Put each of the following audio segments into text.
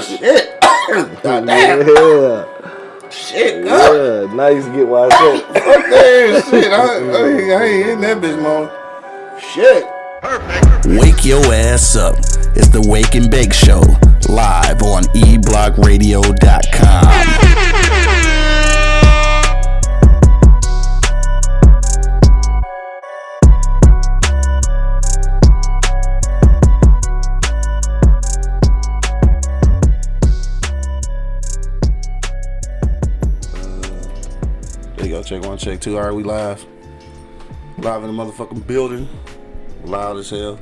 shit. Damn. Yeah. Shit, God. Yeah. Nice get why I said. Fuck that shit. I, I, I ain't hitting that bitch, man. Shit. Perfect. Wake your ass up. It's the Wake and Bake Show, live on eblockradio.com. Check one, check two. All right, we live. Live in the motherfucking building. Loud as hell.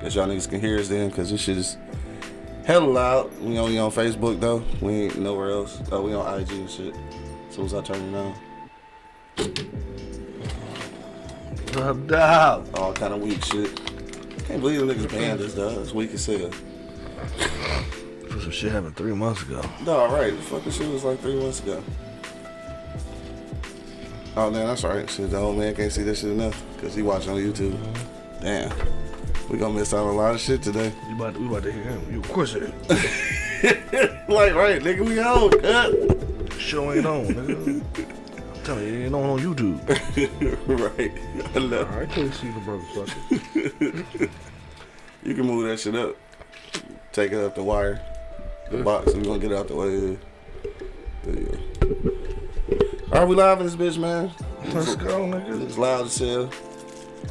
Guess y'all niggas can hear us then, cause this shit is hella loud. We only on Facebook though. We ain't nowhere else. Oh, we on IG and shit. As soon as I turn it on, No doubt. all kind of weak shit. Can't believe the niggas banned us, though. It's weak as hell. Some shit happened three months ago. No, all right. The fucking shit was like three months ago. Oh, man, that's right. Shit, the old man can't see this shit enough because he watch on YouTube. Damn. We gonna miss out on a lot of shit today. You about to, we about to hear him. You of course it. like, right, nigga, we on, cut. Show ain't on, nigga. I'm telling you, it ain't on on YouTube. right. I know. I can't see the motherfucker. You can move that shit up. Take it up the wire. The box. we gonna get it out the way. There you go. Right, we live in this bitch, man. Let's go, nigga. It's loud as hell.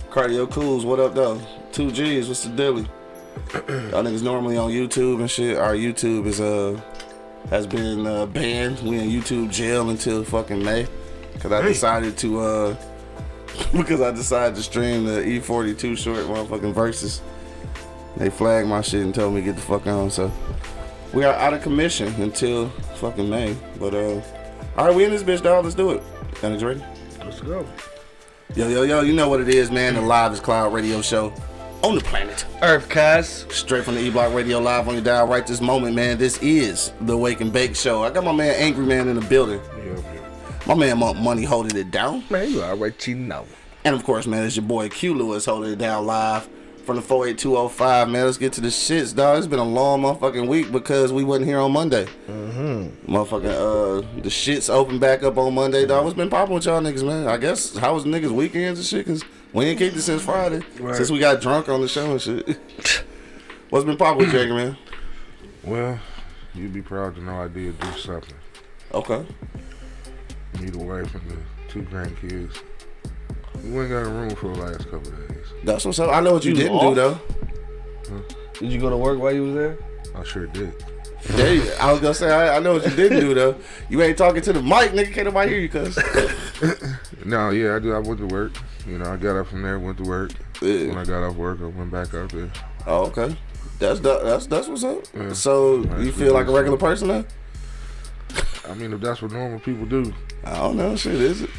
Cardio Cools, what up though? Two G's, what's the dilly? Y'all niggas normally on YouTube and shit. Our YouTube is uh has been uh, banned. We in YouTube jail until fucking May. Cause I decided to uh because I decided to stream the E40 Too Short motherfucking verses. They flagged my shit and told me to get the fuck on. So we are out of commission until fucking May. But uh all right, we in this bitch, dog. Let's do it. It ready? Let's go. Yo, yo, yo, you know what it is, man. The Live is Cloud radio show on the planet. Earth cast. Straight from the E Block Radio Live on your dial right this moment, man. This is the Wake and Bake Show. I got my man Angry Man in the building. Yeah, yeah. My man Monk Money holding it down. Man, you already know. And of course, man, it's your boy Q Lewis holding it down live from the 48205, man. Let's get to the shits, dog. It's been a long motherfucking week because we wasn't here on Monday. Mm-hmm. Motherfucking, uh, the shits open back up on Monday, dog. What's been popping with y'all niggas, man? I guess, how was niggas' weekends and shit? Because we ain't kicked it since Friday. Right. Since we got drunk on the show and shit. What's been popping with Jagger, man? Well, you'd be proud to know I did do something. Okay. Meet a wife and the two grandkids. We ain't got a room for the last couple of days. That's what's up. I know what you, You didn't off? do, though. Did you go to work while you was there? I sure did. There you, I was gonna say, I, I know what you didn't do, though. You ain't talking to the mic, nigga. Can't nobody hear you, cuz. No, yeah, I do. I went to work. You know, I got up from there, went to work. Yeah. When I got off work, I went back up there. Oh, okay. That's the, that's that's what's up. Yeah. So Nice you feel like a business. regular person now? I mean, if that's what normal people do, I don't know. Shit, is it?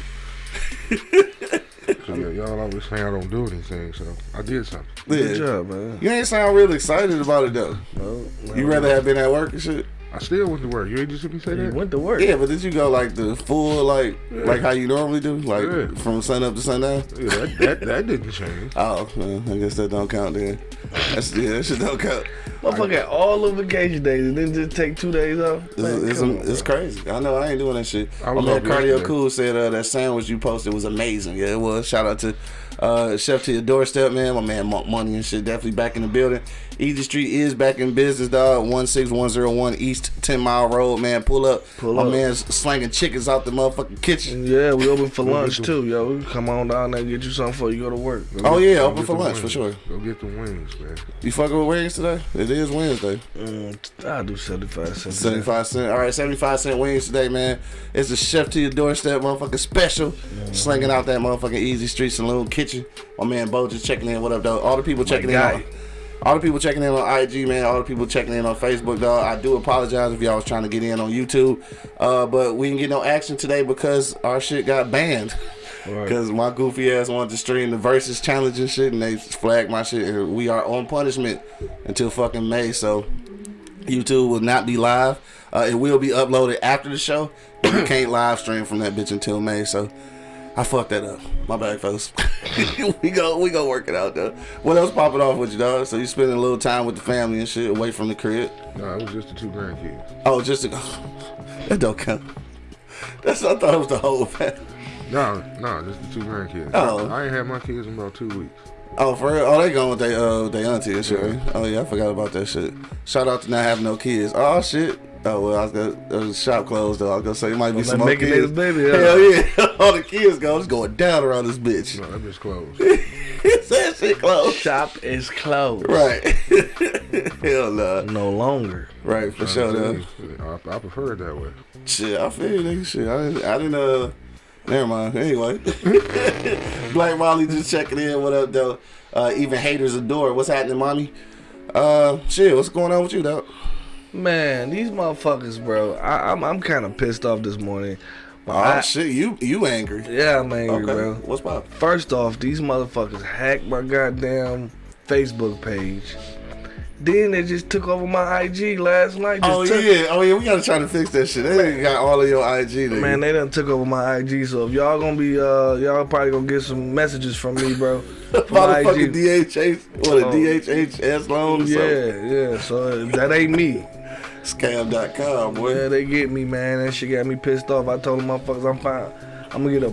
so y'all always saying I don't do anything, so I did something. Good job, man. You ain't sound real excited about it though. No, no, You rather have been at work and shit. I still went to work. You ain't just hear me say You that? went to work. Yeah, but did you go like the full like like how you normally do, like Yeah. from sun up to sundown? Yeah, that, that, that didn't change. Oh, well, I guess that don't count then. That's yeah, that shit don't count. Motherfucker had all the vacation days and then just take two days off. It's, Man, it's, come on, it's crazy. I know I ain't doing that shit. I My was man Cardio yesterday. Cool said uh, that sandwich you posted was amazing. Yeah, it was. Shout out to uh, Chef to your doorstep, man. My man Monk Money and shit definitely back in the building. Easy Street is back in business, dog. One six one zero one East Ten Mile Road, man. Pull up. Pull My up. man's slanging chickens out the motherfucking kitchen. Yeah, we open for lunch too, yo. We Come on down there and get you something before you go to work. Go Oh, get- yeah, open for the lunch, for sure. Go get the wings, man. You fucking with wings today? It is Wednesday. Mm, I'll do 75 cents. 75 cent. All right, 75 cent wings today, man. It's a chef to your doorstep, motherfucking special. Slinging out that motherfucking Easy Street Saloon kitchen. My man Bo just checking in. What up, dog? All the people checking in. All the people checking in on IG, man. All the people checking in on Facebook, dog. I do apologize if y'all was trying to get in on YouTube. Uh, but we didn't get no action today because our shit got banned. Right. Because my goofy ass wanted to stream the versus challenge and shit, and they flagged my shit. And we are on punishment until fucking May. So YouTube will not be live. Uh, it will be uploaded after the show, but you can't live stream from that bitch until May. So I fucked that up. My bad, folks. we go, we go work it out though. What else popping off with you, dog? So you spending a little time with the family and shit, away from the crib. No, it was just the two grandkids. Oh, just to, that don't count. That's I thought it was the whole family. No, no, just the two grandkids. Oh. I ain't had my kids in about two weeks. Oh, for real? Oh, they going with they uh they auntie and shit. right? Oh yeah, I forgot about that shit. Shout out to not having no kids. Oh shit. Oh well, I was gonna uh, the shop closed though. I was gonna say it might be Well, some they more making kids. baby, huh? Hell yeah, all the kids go. It's going down around this bitch. No, that bitch closed. that shit closed. Shop is closed. Right. Hell no. No longer. Right for sure though. I, I prefer it that way. Shit, I feel you, nigga. Shit, I didn't. I didn't. Uh, never mind. Anyway, Black Molly just checking in. What up, though? Uh, even haters adore. What's happening, mommy? Uh, shit. What's going on with you, though? Man, these motherfuckers, bro. I, I'm I'm kind of pissed off this morning. Oh I- shit, you you angry? Yeah, I'm angry, Okay. bro. What's up? First off, these motherfuckers hacked my goddamn Facebook page. Then they just took over my IG last night. Just Oh yeah, oh yeah. We gotta try to fix that shit. They got all of your IG. Nigga. Man, they done took over my IG. So if y'all gonna be, uh, y'all probably gonna get some messages from me, bro. My Motherfucking. DHH, what a Oh. DHHS loan? Yeah, yeah. So that ain't me. Scam.com, boy. Yeah, they get me, man. That shit got me pissed off. I told them motherfuckers I'm fine. I'm gonna get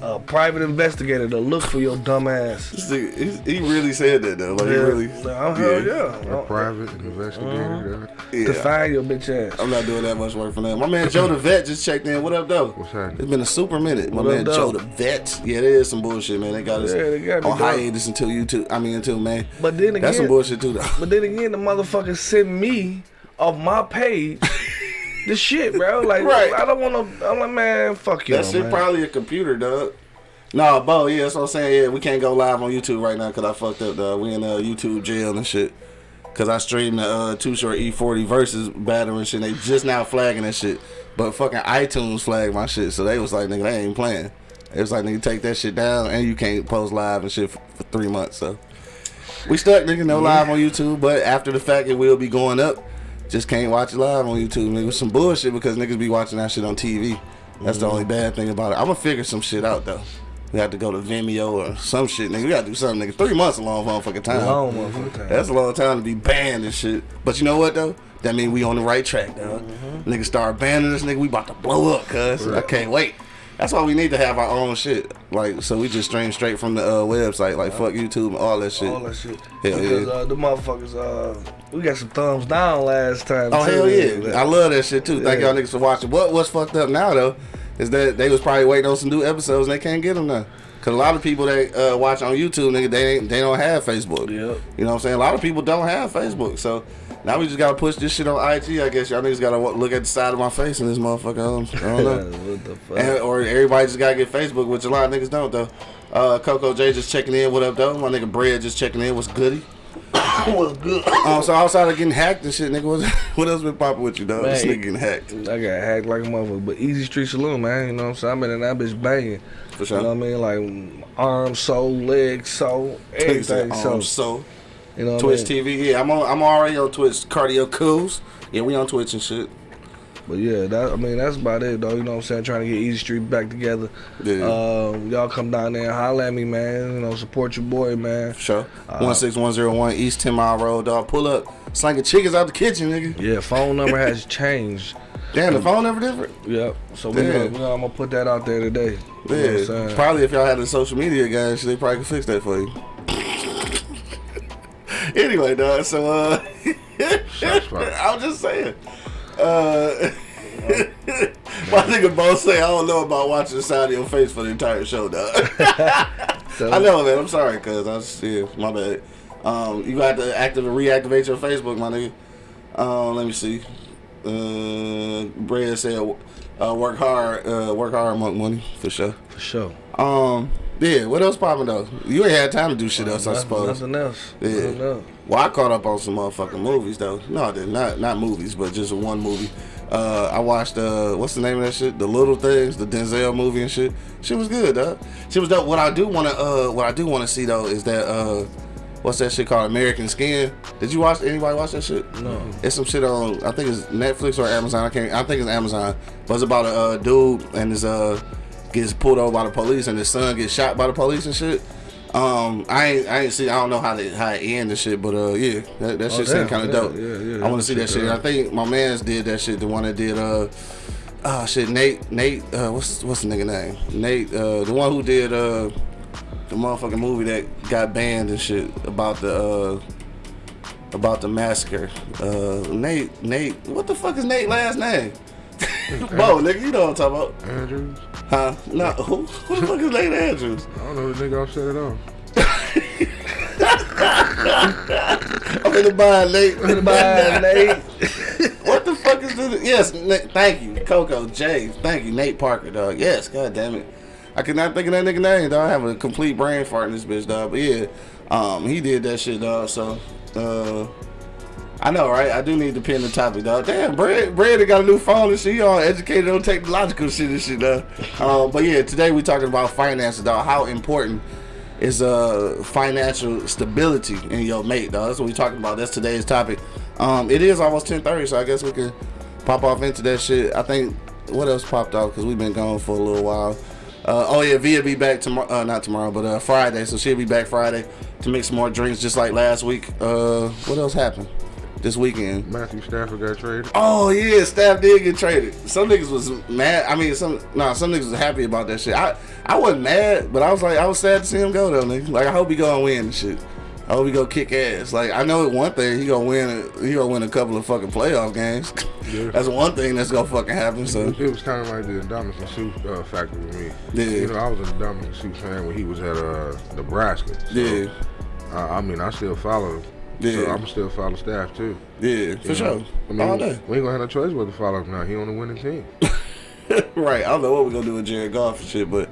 a, a private investigator to look for your dumb ass. This he, he really said that though. Like he really. I'm hell yeah. A Uh, private investigator. that- yeah. To find your bitch ass. I'm not doing that much work for them. My man Joe the Vet just checked in. What up, though? What's happening? It's been a super minute. My What up, man though? Joe the Vet. Yeah, there is some bullshit, man. They got us Yeah, they got me, on hiatus until you two. I mean, until May. But then again, That's some bullshit too, though. But then again, the motherfucker sent me off my page the shit, bro. Like, Right. I don't want to. I'm like, man, fuck you, That shit man. probably a computer, dog. Nah, Bo, yeah, that's what I'm saying. Yeah, we can't go live on YouTube right now because I fucked up, dog. We in uh, YouTube jail and shit. Because I streamed the uh, Too Short E40 versus battle and shit. They just now flagging that shit. But fucking iTunes flagged my shit. So they was like, nigga, they ain't playing. It was like, nigga, take that shit down and you can't post live and shit for, for three months. So we stuck, nigga, no live on YouTube. But after the fact, it will be going up. Just can't watch it live on YouTube, nigga. Some bullshit because niggas be watching that shit on TV. That's the only bad thing about it. I'm gonna figure some shit out though. We have to go to Vimeo or some shit, nigga. We gotta do something, nigga. Three months a long motherfucking time. Long motherfucking time. That's a long time to be banned and shit. But you know what though? That mean we on the right track, dog. Mm-hmm. Niggas start banning us, nigga. We about to blow up, cuz. I can't wait. That's why we need to have our own shit. Like, so we just stream straight from the uh, website, like fuck YouTube and all that shit. All that shit. Hell because yeah. uh, the motherfuckers, uh, we got some thumbs down last time. Oh too. hell yeah! I love that shit too. Thank Yeah. y'all niggas for watching. What what's fucked up now though is that they was probably waiting on some new episodes and they can't get them now. Cause a lot of people that uh, watch on YouTube, nigga, they ain't, they don't have Facebook. Yep. You know what I'm saying? A lot of people don't have Facebook, so now we just gotta push this shit on IG. I guess y'all niggas gotta look at the side of my face in this motherfucker. I don't know. what the fuck? And, or everybody just gotta get Facebook, which a lot of niggas don't though. Uh, Coco J just checking in. What up though? My nigga Bread just checking in. What's goody? was good. Um, so outside of getting hacked and shit, nigga, what, what else been popping with you, dog? This Man. nigga getting hacked. I got hacked like a motherfucker, but Easy Street Saloon, man. You know what I'm saying? I've been in that bitch banging. For sure. You know what I mean? Like arm, soul, leg, soul, everything. um, So, so you know Twitch I mean? TV, yeah, I'm on. I'm already on Twitch. Cardio Cools, yeah, we on Twitch and shit. But yeah, that I mean that's about it though. You know what I'm saying? Trying to get Easy Street back together. Yeah. Um, y'all come down there and holler at me, man. You know, support your boy, man. Sure. Uh, One six one zero one East Ten Mile Road, dog. Pull up, slanging chickens out the kitchen, nigga. Yeah, phone number has changed. Damn, the phone never different. Yep. So we gonna, we gonna, I'm gonna put that out there today. You know what I'm Yeah, probably if y'all had the social media guys, they probably could fix that for you. Anyway, dog. So, uh, I'm just saying. Uh, my nigga both say I don't know about watching the side of your face for the entire show, dog. So- I know, man. I'm sorry, cuz I just, yeah, my bad. Um, you got to active reactivate your Facebook, my nigga. Um, let me see. Uh, Brad said, uh, work hard, uh, work hard, monk money for sure. For sure. Um, yeah. What else popping though? You ain't had time to do shit else, I Nothing- suppose. Nothing else. Yeah. Nothing else. Well, I caught up on some motherfucking movies though. No, I did not. Not movies, but just one movie. Uh, I watched uh, what's the name of that shit? The Little Things, the Denzel movie and shit. She was good, dog. Shit was dope. What I do wanna, uh, what I do wanna see though is that uh, what's that shit called? American Skin. Did you watch? Anybody watch that shit? No. It's some shit on. I think it's Netflix or Amazon. I can't. I think it's Amazon. But it's about a uh, dude and his uh gets pulled over by the police and his son gets shot by the police and shit. Um, I ain't, I ain't see. I don't know how they how it end and shit, but uh, yeah, that, that shit seemed kind of dope. yeah, yeah, I want to see that shit. I think my man's did that shit. The one that did uh, oh shit, Nate, Nate, uh, what's what's the nigga name? Nate, uh, the one who did uh, the motherfucking movie that got banned and shit about the uh, about the massacre. Uh, Nate, Nate, what the fuck is Nate last name? Bo, nigga, you know what I'm talking about, Andrews. Huh? No, who, who the fuck is Nate Andrews? I don't know the nigga off set it off. I'm in the bind, Nate. I'm in the Bye, Nate. What the fuck is this? Yes, Nate, thank you, Coco J. Thank you, Nate Parker, dog. Yes, god damn it. I could not think of that nigga name, dog. I have a complete brain fart in this bitch, dog. But yeah, um, he did that shit, dog. So, uh, I know, right? I do need to pin the topic, dog. Damn, Brad, Brad got a new phone and shit. He all educated on technological shit and shit, dog. Um, but yeah, today we talking about finances, dog. How important is uh financial stability in your mate, dog. That's what we talking about. That's today's topic. Um, it is almost ten thirty, so I guess we can pop off into that shit. I think what else popped off because we've been gone for a little while. Uh, oh yeah, Via be back tomorrow. Uh, not tomorrow, but uh, Friday. So she'll be back Friday to make some more drinks, just like last week. Uh, what else happened this weekend? Matthew Stafford got traded. Oh yeah, staff did get traded. Some niggas was mad. I mean, some nah, some niggas was happy about that shit. I I wasn't mad, but I was like, I was sad to see him go though, nigga. Like I hope he gonna win and shit. I hope he go kick ass. Like I know one thing, he gonna win. He gonna win a couple of fucking playoff games. Yeah. That's one thing that's gonna fucking happen. So It was kind of like the Ndamukong Suh uh, factor with me. Yeah. You know, I was a Ndamukong Suh fan when he was at uh, Nebraska. So, yeah, uh, I mean, I still follow him. Yeah. So I'm still follow staff too. yeah, for You sure. I mean, All day. we ain't gonna have no choice but to follow him now. He on the winning team. right. I don't know what we're gonna do with Jared Goff and shit, but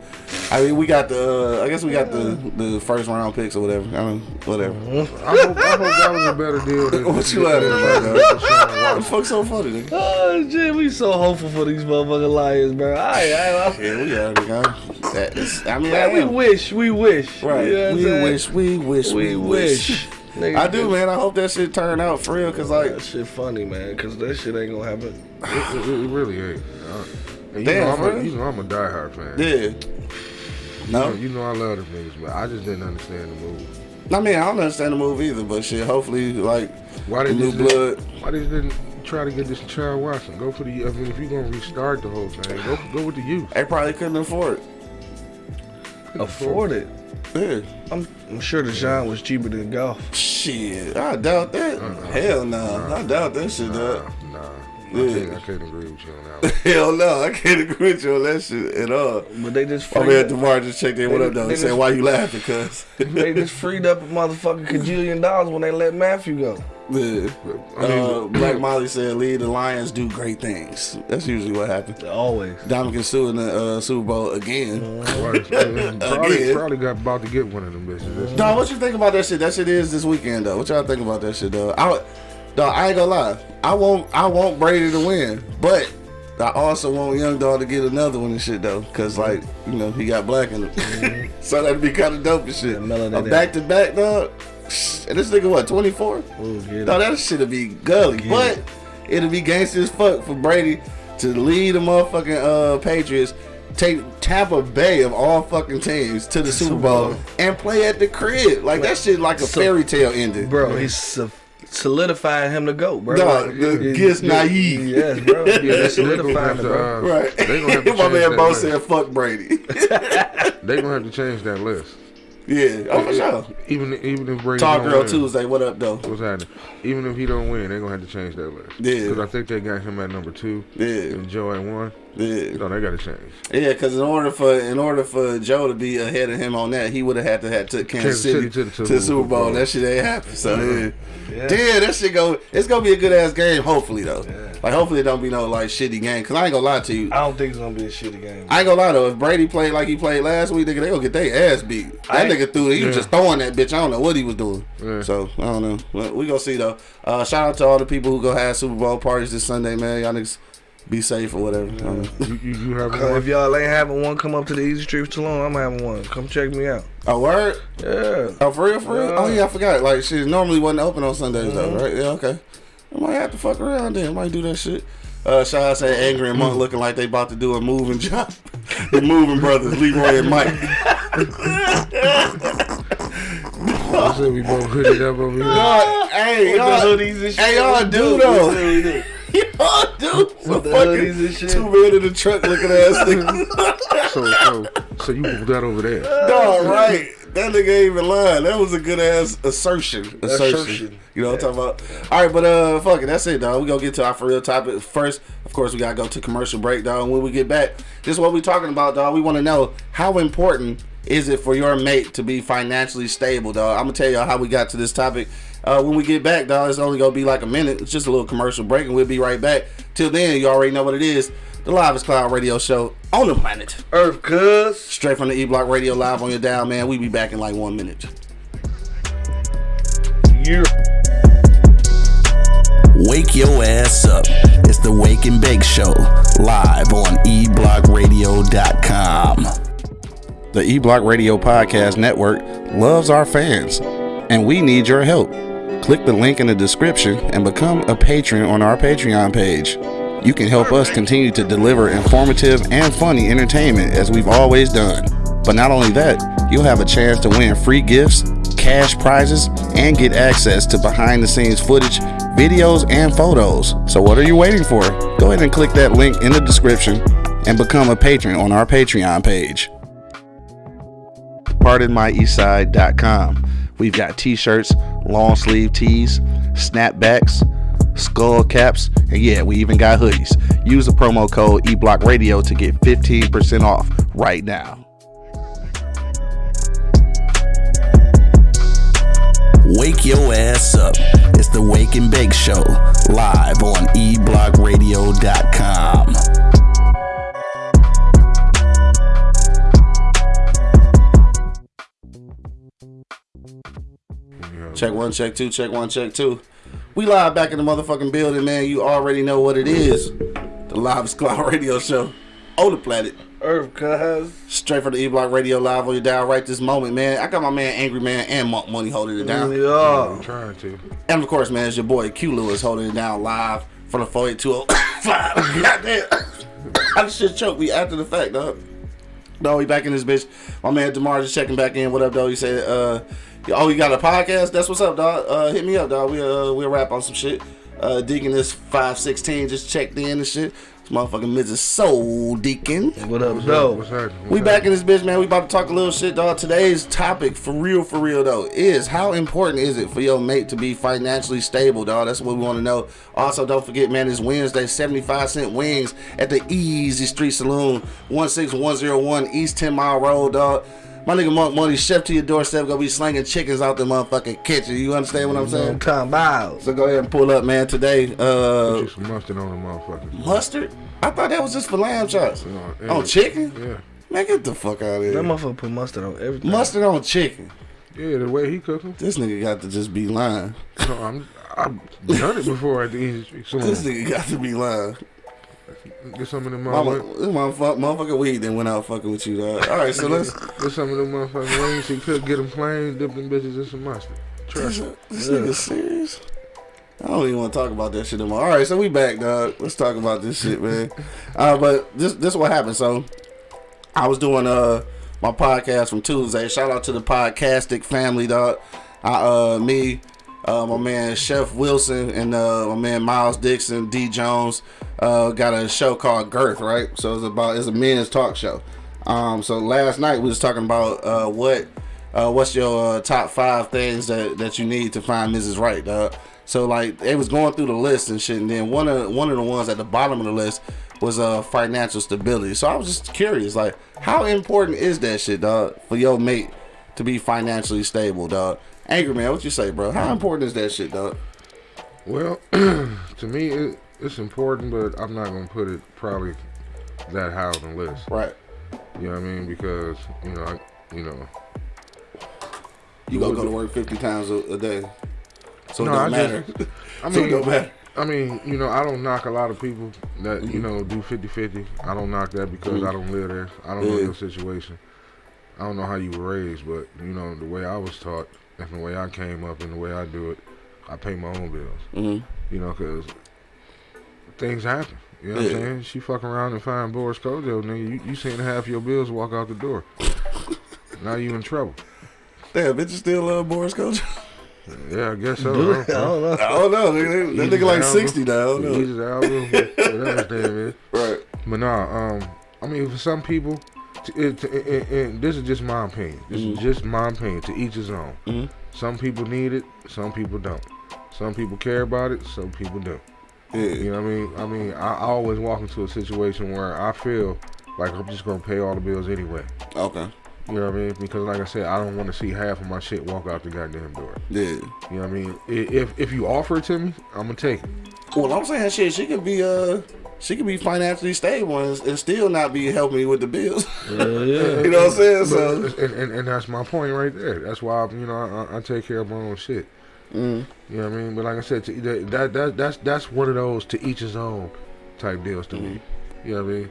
I mean, we got the. Uh, I guess we got the the first round picks or whatever. I mean, whatever. I hope, I hope that was a better deal than What you laughing about, than dog? What the Watson. fuck's so funny, nigga? Oh, Jay, we so hopeful for these motherfucking Lions, bro. I, I, I, Yeah, we already got that. is- I mean, I man, we wish, we wish. Right. You know what I'm we saying? wish, we wish, we wish. Nigga, I do, man. I hope that shit turn out for real, cause like, That shit funny, man, because that shit ain't gonna happen. It, it, it really ain't. Uh, and you, Damn, know I'm a, real? you know I'm a diehard fan. yeah. You know, No, you know I love them niggas, but I just didn't understand the move. I mean, I don't understand the move either, but shit. Hopefully, like, Why did they new just blood. Didn't, why they just didn't try to get Deshaun Watson? Go for the. I mean, if you're gonna restart the whole thing, go go with the youth. They probably couldn't afford it. Afford it. Yeah. I'm, I'm sure Deshaun was cheaper than Goff. Shit, I doubt that. Hell no, I doubt that shit, Nah, dog. nah. Yeah. I, can't, I can't agree with you on that. One. Hell no, I can't agree with you on that shit at all. But they just My freed, man Demar just checked in. What They- up, though? they He said, "Why you laughing, cuz?" they just freed up a motherfucking cajillion dollars when they let Matthew go. Yeah. I mean, Uh, Black Molly said, "Lead the Lions do great things." That's usually what happens. Always. Ndamukong Suh in the uh, Super Bowl again. Right, probably, Again. probably got about to get one of them bitches. Dog, what you think about that shit? That shit is this weekend though. What y'all think about that shit though? I, dog, I ain't gonna lie. I want I want Brady to win, but I also want Young Dog to get another one and shit though, cause like you know he got black in him, so that'd be kind of dope and shit. Yeah, back to back dog. And this nigga what twenty four? Ooh. No, that shit'll be gully, Get but it. it'll be gangster as fuck for Brady to lead the motherfucking uh, Patriots, take Tampa Bay of all fucking teams to the Super Super Bowl, Bowl. and play at the crib. Like that shit, like a So- fairy tale ending, Bro, he's so- solidifying him to go, bro. Dog, Like, the it- gets naive. Yes, bro. Yeah, Yeah, they- they solidifying gonna have to, bro. uh, Right? They gonna have to My change man that Bo said, "Fuck Brady." They gonna have to change that list. Yeah, oh for sure. Even even if Brady Talk Girl win, Tuesday. What up, though? What's happening? Even if he don't win, they gonna have to change that list. Yeah. Because I think they got him at number two Yeah, and Joe at one. Yeah. No, they gotta change. Yeah, because in order for in order for Joe to be ahead of him on that, he would have had to have took Kansas Kansas City, City to the to Super the Super Bowl. Bowl. That shit ain't happen. So yeah. Yeah. Damn, that shit go. It's gonna be a good ass game. Hopefully though, like hopefully it don't be no like shitty game. Cause I ain't gonna lie to you. I don't think it's gonna be a shitty game. I ain't gonna lie though. If Brady played like he played last week, nigga, they gonna get their ass beat. That I- nigga threw. He was just throwing that bitch. I don't know what he was doing. Yeah. So I don't know. Well, we gonna see though. Uh, shout out to all the people who go have Super Bowl parties this Sunday, man. Y'all niggas be safe or whatever. I don't. You, you, you have one? if y'all ain't having one, come up to the Easy Street Saloon. I'm having one. Come check me out. A word. Yeah. Oh, for real, for real? Yeah. Oh, yeah, I forgot. Like, she normally wasn't open on Sundays, though, Mhm. right? Yeah, okay. I might have to fuck around then. I might do that shit. Uh, shout out say Angry and Monk looking like they about to do a moving job. the moving brothers, Leroy and Mike. I said we both hooded up over here. Y'all, hey, y'all, the hoodies and shit. hey, y'all We do We though. Do, y'all do. Some the fucking hoodies and shit. two men in the truck looking ass nigga. So, so, so you moved that over there. Dog, right. That nigga ain't even lying. That was a good ass assertion. Assertion. Assertion. You know what I'm talking about? All right, but uh, fuck it. That's it, dog. We gonna get to our for real topic first. Of course, we gotta go to commercial break, dog. When we get back, this is what we talking about, dog. We want to know how important is it for your mate to be financially stable, dog. I'm gonna tell y'all how we got to this topic. Uh, when we get back, dog, it's only gonna be like a minute. It's just a little commercial break, and we'll be right back. Till then, you already know what it is. The Live is Cloud Radio Show on the planet. Earth, cuz. Straight from the E Block Radio Live on your dial, man. We be back in like one minute. Yeah. Wake your ass up. It's the Wake and Bake Show, live on eblockradio.com. The E Block Radio Podcast Network loves our fans, and we need your help. Click the link in the description and become a patron on our Patreon page. You can help us continue to deliver informative and funny entertainment as we've always done. But not only that, you'll have a chance to win free gifts, cash prizes, and get access to behind the scenes footage, videos, and photos. So, what are you waiting for? Go ahead and click that link in the description and become a patron on our Patreon page pardonmyeastside.com. We've got t-shirts, long sleeve tees, snapbacks, skull caps, and yeah, we even got hoodies. Use the promo code eblockradio to get 15% off right now. Wake your ass up. It's the Wake and Bake Show, live on eblockradio.com. Check one, check two, check one, check two. We live back in the motherfucking building, man. You already know what it is. The Live Cloud Radio Show on the planet. Earth, cuz. Straight from the E Block Radio Live on your dial right this moment, man. I got my man Angry Man and Monk Money holding it down. I'm trying to. And of course, man, it's your boy Q Lewis holding it down live from the 48205. Goddamn. I just shit choked me after the fact, dog. No, we back in this bitch. My man Demar just checking back in. What up, dog? He said, uh, oh, you got a podcast? That's what's up, dog. Uh, hit me up, dog. We uh, we'll rap on some shit. Uh, Deacon this 516 just checked in and shit. This motherfucking Mrs. Soul Deacon. What up, What's though? happening? We back in this bitch, man. We about to talk a little shit, dog. Today's topic, for real, for real, though, is how important is it for your mate to be financially stable, dog? That's what we want to know. Also, don't forget, man, it's Wednesday, 75 cent wings at the Easy Street Saloon, 16101 East 10 Mile Road, dog. My nigga Monk Money, chef to your doorstep, gonna be slinging chickens out the motherfucking kitchen. You understand what I'm I'm saying? talking about. So go ahead and pull up, man. Today, Put uh, you some mustard on the motherfucker. mustard. I thought that was just for lamb chops. No, yeah. On chicken? Yeah. Man, get the fuck out of here. That motherfucker put mustard on everything. Mustard on chicken. Yeah, the way he cook them. This nigga got to just be lying. No, I'm, I've done it before at the Easy Street This nigga got to be lying. Get some of them motherfuckers. this motherfucker, motherfucker weed then went out fucking with you, dog. All right, so let's. Get some of them motherfucking wings he could get them plain, dip them bitches in some mustard. Trust This, me. this nigga serious? I don't even want to talk about that shit anymore. All right, so we back, dog. Let's talk about this shit, man. Uh, but this this is what happened. So I was doing uh my podcast from Tuesday. Shout out to the podcastic family, dog. I uh me, uh my man Chef Wilson and uh my man Miles Dixon, D Jones, uh got a show called Girth, right? So it's about it's a men's talk show. Um so last night we was talking about uh what uh what's your uh, top five things that that you need to find Mrs. Right, dog. So like they was going through the list and shit, and then one of one of the ones at the bottom of the list was uh financial stability. So I was just curious, like how important is that shit, dog, for your mate to be financially stable, dog? Angry man, what you say, bro? How important is that shit, dog? Well, to me, it, it's important, but I'm not gonna put it probably that high on the list. Right. You know what I mean? Because you know, I, you know, You gonna go to work fifty times a, a day, so No, it don't I matter. just- I so it mean, don't matter. I mean, you know, I don't knock a lot of people that you know do 50-50. I don't knock that because I don't live there. I don't know Yeah. your situation. I don't know how you were raised, but you know the way I was taught and the way I came up and the way I do it, I pay my own bills. hmm You know, because things happen. You know what Yeah. I'm saying? She fuck around and find Boris Kodjoe, nigga. You, you seen half your bills walk out the door. now you in trouble. Damn, bitches still love Boris Kodjoe. Yeah, I guess so. Do I don't I know. don't know. I don't know. Nigga, that Easy nigga like album. sixty now. I don't know. Easy album, whatever his name is. Right. But nah, um, I mean, for some people, t- it, it, it, it- this is just my opinion. This is just my opinion. To each his own. Mhm. Some people need it, some people don't. Some people care about it, some people don't. You know what I mean? I mean, I, I always walk into a situation where I feel like I'm just gonna pay all the bills anyway. Okay. You know what I mean? Because like I said, I don't want to see half of my shit walk out the goddamn door. Yeah. You know what I mean? If if you offer it to me, I'm gonna take it. Well, I'm saying shit. She could be uh, she could be financially stable and, and still not be helping me with the bills. Yeah, yeah. you know what I'm saying? So. And, and, and that's my point right there. That's why I, you know I, I take care of my own shit. Mm. You know what I mean? But like I said, to, that, that that that's that's one of those to each his own type deals to me. Mm-hmm. You know what I mean?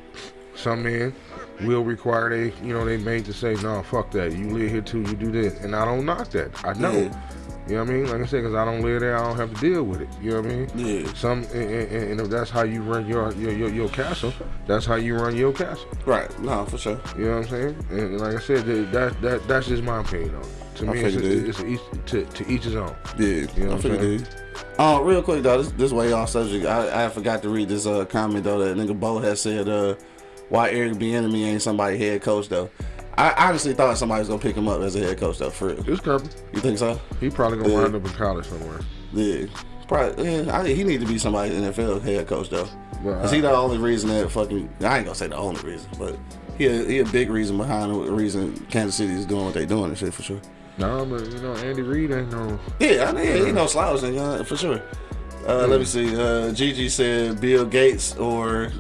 Some men will require they you know they made to say no fuck that you live here too you do this and I don't knock that I know. Yeah. You know what I mean? Like I said, because I don't live there, I don't have to deal with it. You know what I mean? Yeah. Some and, and, and if that's how you run your, your your your castle, that's how you run your castle. Right. No, for sure. You know what I'm saying? And, like I said, that, that that that's just my opinion on it. To I me, it's, figured it. it's, each, to, to each his own. Yeah. You know I what I'm figured saying? Uh, real quick though, this this way off subject. I, I forgot to read this uh comment though that nigga Bo has said uh why Eric Bieniemy ain't somebody head coach though. I honestly thought somebody was gonna pick him up as a head coach though. For real, It's coming. you think so? He probably gonna Yeah. wind up in college somewhere. Yeah. Probably. Yeah. I, he need to be somebody NFL head coach though. Cause he the only reason that fucking I ain't gonna say the only reason, but he a, he a big reason behind the reason Kansas City is doing what they doing and shit for sure. no, but you know Andy Reid ain't no. Yeah, I know, yeah, he no slouch, nigga, for sure. Uh, Let me see. Uh, Gigi said Bill Gates or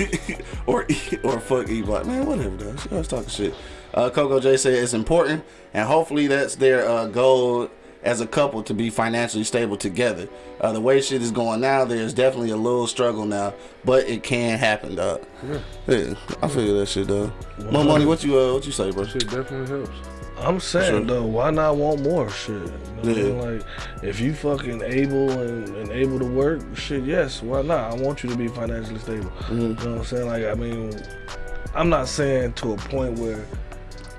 or or fuck E Block. Man, whatever, though. She always talking shit. Uh, Coco J said it's important, and hopefully that's their uh, goal as a couple to be financially stable together. Uh, the way shit is going now, there's definitely a little struggle now, but it can happen, dog. Yeah, Yeah, I feel that shit, dog. More money. What you uh, what you say, bro? shit definitely helps. I'm saying Sure. though, why not want more shit? You know what I mean? Like, if you fucking able and, and able to work, shit, yes, why not? I want you to be financially stable. Mm-hmm. You know what I'm saying? Like, I mean, I'm not saying to a point where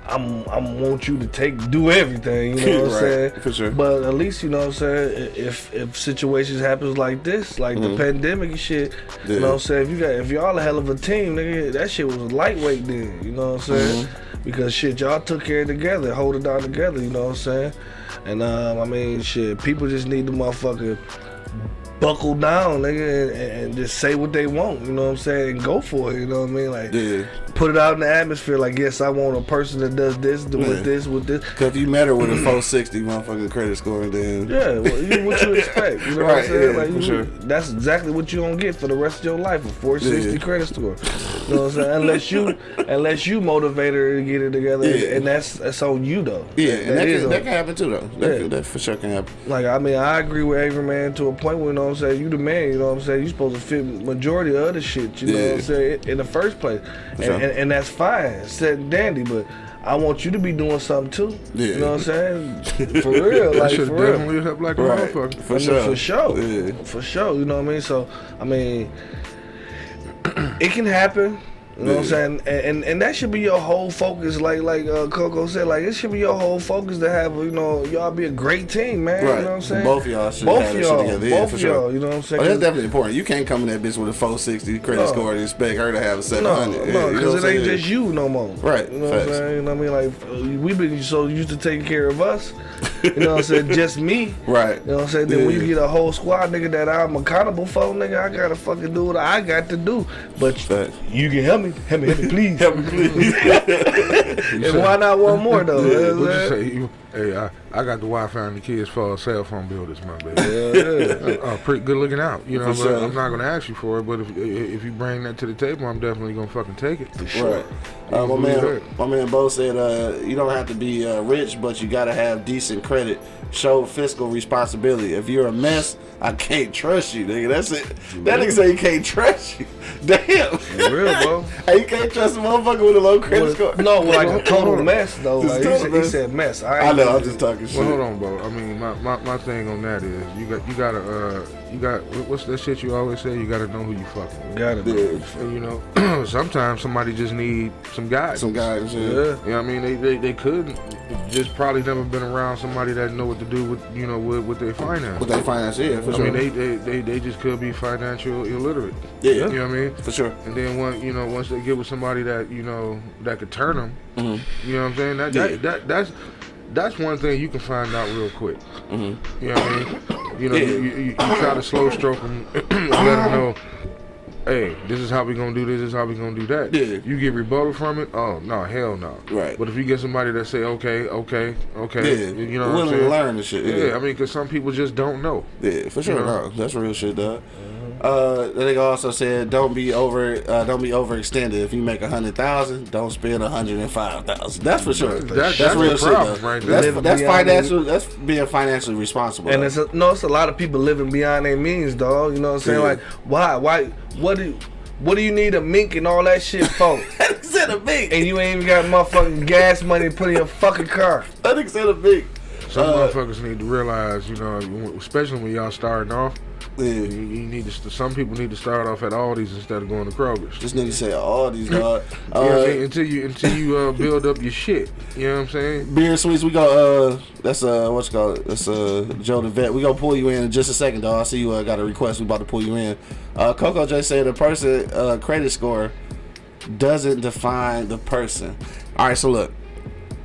I'm I want you to take do everything. You know what I'm saying? for sure. But at least you know what I'm saying. If if situations happens like this, like the pandemic and shit, you Mm-hmm. Know what I'm saying. If you got if y'all a hell of a team, nigga, that shit was lightweight then. You know what I'm saying? Mm-hmm. Because shit, y'all took care of it together, hold it down together. You know what I'm saying? And um, I mean, shit, people just need the motherfucker buckle down, nigga, and, and just say what they want. You know what I'm saying? And go for it. You know what I mean? Like Yeah, put it out in the atmosphere. Like, yes, I want a person that does this, do Yeah. with this, with this. cause if you met her with a 460 motherfucking credit score, then Yeah, well, you, what you expect? You know what I'm saying? yeah, like, for you, sure. That's exactly what you gonna get for the rest of your life a 460 Yeah. credit score. You know what I'm saying? Unless you, unless you motivate her to get it together, and that's that's on you though. Yeah, That- and that, is can, that can happen too, though. That, that for sure can happen. Like I mean, I agree with Avery man to a point where you know what I'm saying. You the man, you know what I'm saying. You supposed to fit majority of other shit. You know what I'm saying in the first place, and, sure. and, and that's fine, set and dandy. But I want you to be doing something too. Yeah. You know what I'm saying? For real, That like should for real. definitely help like a Right. motherfucker. For I mean, sure. For sure. Yeah. For sure. You know what I mean? So, I mean, it can happen. You know what I'm saying? And, and and that should be your whole focus. Like like uh, Coco said, like it should be your whole focus to have you know y'all be a great team, man. Right. You know what I'm saying? Both of y'all should both have y'all, shit together. Yeah, both for sure. y'all. You know what I'm saying? Oh, that's definitely important. You can't come in that bitch with a 460 credit No. score and expect her to have a 700. no, Yeah, you know because what it ain't just you no more. Right, You know what I'm saying? You know what I mean? Like uh, we've been so used to taking care of us. You know what I'm saying? Just me. Right. You know what I'm saying? Then when you get a whole squad, nigga, that I'm accountable for, nigga, I gotta fucking do what I got to do. But Facts. you can help me, help me, help me, please. Help me, please. and why not one more though? Yeah, what what you say? You, hey, I, I got the Wi-Fi and the kids for a cell phone bill this month, baby. Yeah, yeah. uh, pretty good looking out. You know, For but sure. I'm not gonna ask you for it. But if if you bring that to the table, I'm definitely gonna fucking take it. Right. Uh, my man, that. my man Bo said, uh, you don't have to be uh, rich, but you gotta have decent credit. Show fiscal responsibility. If you're a mess, I can't trust you, nigga. That's it. That nigga say he can't trust you. Damn. For real, bro. hey, you can't trust a motherfucker with a low credit score. no, like a total mess though. Just Like, he, total said, he mess. said mess. I, I ain't know. I'm just talking talking shit. Well, hold on, bro. I mean, my, my, my thing on that is you got you gotta uh you got what's that shit you always say? You gotta know who you fucking. with. Got it. Yeah, And, you know, sometimes somebody just need some guidance. some guy and shit. Yeah. You know I mean? They, they, they couldn't just probably never been around somebody that know what to do with you know with, with their finance. But their finance, yeah, for I sure. mean, they, they, they, they just could be financial illiterate. yeah, You know what I mean? for sure. And then one, you know, once they get with somebody that you know that could turn them, Mhm. you know what I'm saying? That, Yeah. that, that that's that's one thing you can find out real quick. Mhm. You know what I mean? You know, Yeah. you, you, you try to slow stroke them let them know, hey, this is how we gonna do this, this is how we gonna do that. Yeah. You get rebuttal from it? Oh no, hell no. Right. But if you get somebody that say, okay, okay, okay, Yeah, you know what willing to learn and shit. Yeah, I mean, because some people just don't know. Yeah, for sure. You know? No, that's real shit, dog. Uh, the nigga also said, "Don't be over, uh, don't be overextended. If you make a hundred thousand, don't spend a hundred and five thousand. That's for sure. That- that's, that's real the shit. though. right. That's, Living that's financial. That's being financially responsible. And though. it's a, no, it's a lot of people living beyond their means, dog. You know what I'm saying? Yeah. Like, why, why, what do, what do you need a mink and all that shit for? That nigga said a big. and you ain't even got motherfucking gas money to put in your fucking car. That nigga said a big. Some Uh, motherfuckers need to realize, you know, especially when y'all starting off, you, Yeah. you need to. Some people need to start off at Aldi's instead of going to Kroger's. This nigga all these dog. You know I mean? Uh, Until you until you uh, build up your shit. You know what I'm saying? beer and sweets. We go. Uh, that's uh, what's it called? That's uh, Joe the vet. We gonna pull you in in just a second, dog. I see you uh, got a request. We about to pull you in. Uh, Coco J said the person uh, credit score doesn't define the person. All right, so look.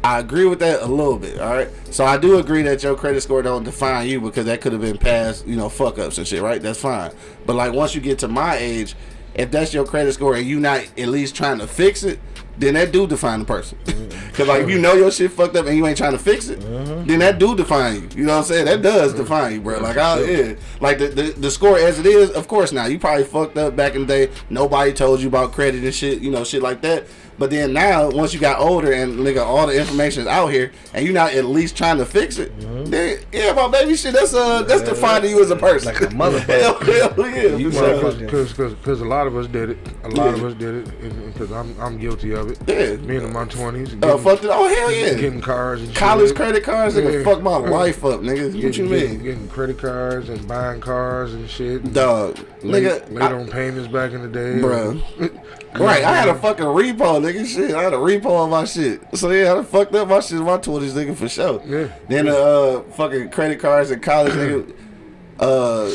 I agree with that a little bit, all right? So I do agree that your credit score don't define you because that could have been past, you know, fuck ups and shit, right? That's fine. But like once you get to my age, if that's your credit score and you not at least trying to fix it, then that do define the person. Mm-hmm. Cause like if you know your shit fucked up and you ain't trying to fix it, mm-hmm. then that do define you. You know what I'm saying? That does mm-hmm. define you, bro. Like I yeah. Like the, the the score as it is, of course now. You probably fucked up back in the day. Nobody told you about credit and shit, you know, shit like that. But then now, once you got older and nigga, all the information is out here, and you're not at least trying to fix it, then yeah, my baby, shit, that's uh, that's defining you as a person. Like a motherfucker. hell, yeah, You for sure. motherfucker. Because a lot of us did it. A lot Yeah. of us did it. Because I'm I'm guilty of it. Yeah. Being in my 20s. Uh, fucked it. Oh hell yeah. Getting cars and College shit. credit cards, nigga, Yeah. fuck my life up, nigga. What Getting, you getting, mean, getting credit cards and buying cars and shit. dog? Late, Nigga, late I- on payments back in the day. bro. Right, I had a fucking repo, nigga. Shit, I had a repo on my shit. So yeah, I fucked up my shit in my twenties, nigga, for sure. Yeah. Then the uh, fucking credit cards in college, nigga. Uh,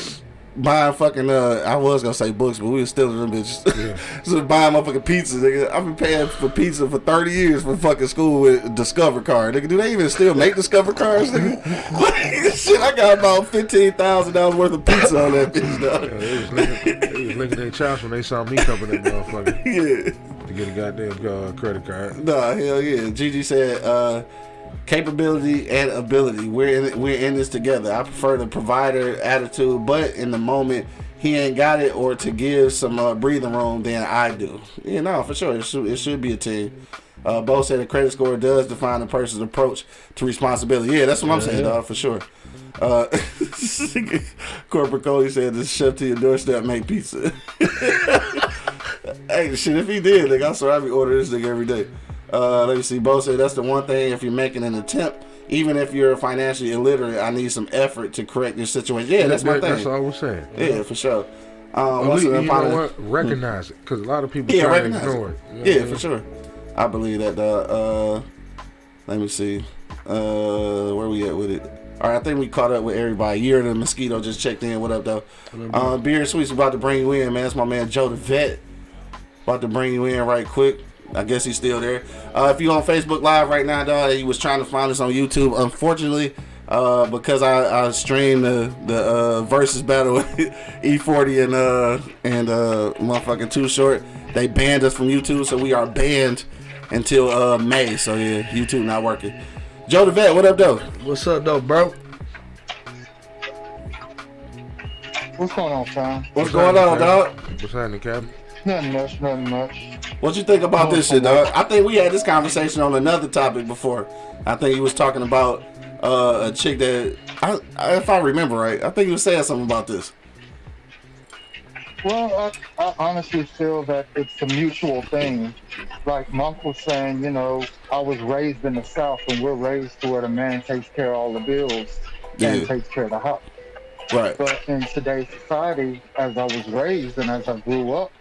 buying fucking uh, I was gonna say books, but we were still them bitches. so buying motherfucking pizza, nigga. I've been paying for pizza for thirty years for fucking school with Discover card, nigga. Do they even still make Discover cards, nigga? shit, I got about fifteen thousand dollars worth of pizza on that bitch, Yeah, dog. they was licking, they was licking their chops when they saw me coming that motherfucker yeah. to get a goddamn uh, credit card. Nah, hell yeah. Gigi said, uh, capability and ability. We're in we're in this together. I prefer the provider attitude, but in the moment he ain't got it or to give some uh, breathing room than I do. Yeah, no, for sure. It should it should be a team. Uh, Bo said the credit score does define a person's approach to responsibility. Yeah, that's what I'm saying, dog, for sure. Uh, Corporate Cody said the chef to your doorstep make pizza. hey, shit, if he did, nigga, I swear I'd be ordering this nigga every day. Uh, let me see. Bo said that's the one thing if you're making an attempt, even if you're financially illiterate, I need some effort to correct your situation. Yeah, that's my That- That's thing. all we're saying. Yeah, for sure. Um, At what's you know what? Recognize it, because a lot of people Yeah, try to ignore it. it. You know Yeah, I for mean? sure. I believe that. Uh, uh, let me see. Uh, where we at with it? All right, I think we caught up with everybody. Year the mosquito just checked in. What up, though? Uh, Beer and Sweets about to bring you in, man. That's my man Joe the Vet. About to bring you in right quick. I guess he's still there. Uh, if you on Facebook Live right now, dog, he was trying to find us on YouTube. Unfortunately, uh, because I, I streamed the the uh, versus battle E40 and uh and uh motherfucking Too Short, they banned us from YouTube, so we are banned until uh May. So yeah, YouTube not working. Joe the Vet, what up, though? What's up, though, bro? What's going on, Tom? What's going on, dog? What's happening, Captain? Nothing much, nothing much. What you think about this shit, dog? I think we had this conversation on another topic before. I think he was talking about uh, a chick that, I, I, if I remember right, I think he was saying something about this. Well, I, I honestly feel that it's a mutual thing. Like Monk was saying, you know, I was raised in the South, and we're raised to where the man takes care of all the bills Yeah. and takes care of the house. Right. But in today's society, as I was raised and as I grew up,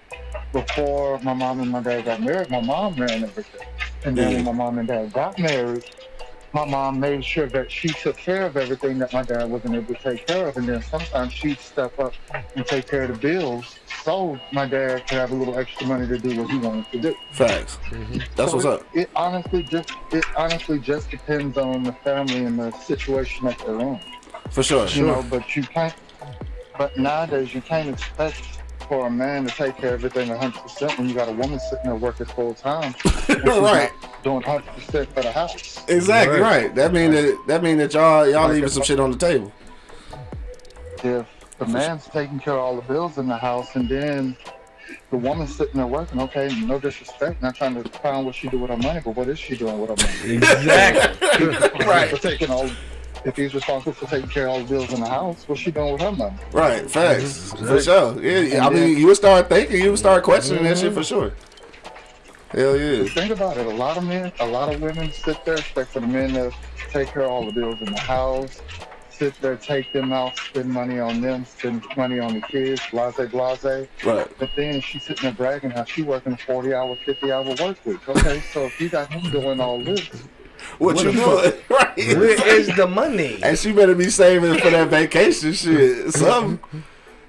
before my mom and my dad got married, my mom ran everything. And then Yeah. when my mom and dad got married, my mom made sure that she took care of everything that my dad wasn't able to take care of. And then sometimes she'd step up and take care of the bills so my dad could have a little extra money to do what he wanted to do. Facts. Mm-hmm. That's So what's it, up. It honestly just it honestly just depends on the family and the situation that they're in For sure. you know, but you can't. But nowadays, you can't expect for a man to take care of everything 100 percent when you got a woman sitting there working full time, right. doing 100 percent for the house. Exactly Right. right. That mean that that mean that y'all y'all leaving some shit on the table. If the man's taking care of all the bills in the house, and then the woman's sitting there working, okay, no disrespect, not trying to find what she do with her money, but what is she doing with her money? Exactly. Right. For taking all. If he's responsible for taking care of all the bills in the house, what's she doing with her money? Right. Facts. Mm-hmm. For sure. Yeah. yeah. I mean, you would start thinking, you would start questioning that shit for sure. Hell yeah. Think about it. A lot of men, a lot of women sit there, expect for the men to take care of all the bills in the house, sit there, take them out, spend money on them, spend money on the kids, blase, blase. Right. But then she's sitting there bragging how she working a 40 hour, 50 hour work week. Okay, so if you got him doing all this, What, What you the doing? Right. Where is the money? And she better be saving for that vacation shit. Something.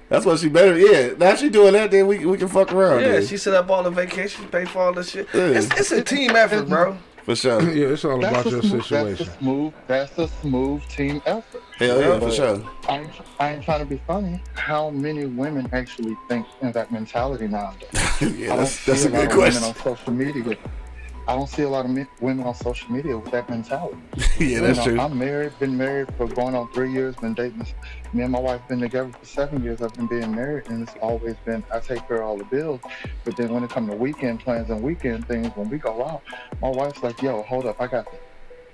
That's what she better. Yeah. Now she doing that, then we we can fuck around. Yeah, then. she set up all the vacations, pay for all the shit. Yeah. It's, it's a team effort, bro. for sure. Yeah, it's all about your a, smooth, that's a situation. smooth, that's a smooth team effort. Hell yeah, for sure. I ain't, I ain't trying to be funny. How many women actually think in that mentality nowadays? yeah, that's that's a good of question. Women on social media. I don't see a lot of men, women on social media with that mentality. yeah, that's you know, true. I'm married, been married for going on three years, been dating. Me and my wife been together for seven years. I've been being married, and it's always been I take care of all the bills. But then when it comes to weekend plans and weekend things, when we go out, my wife's like, "Yo, hold up, I got this.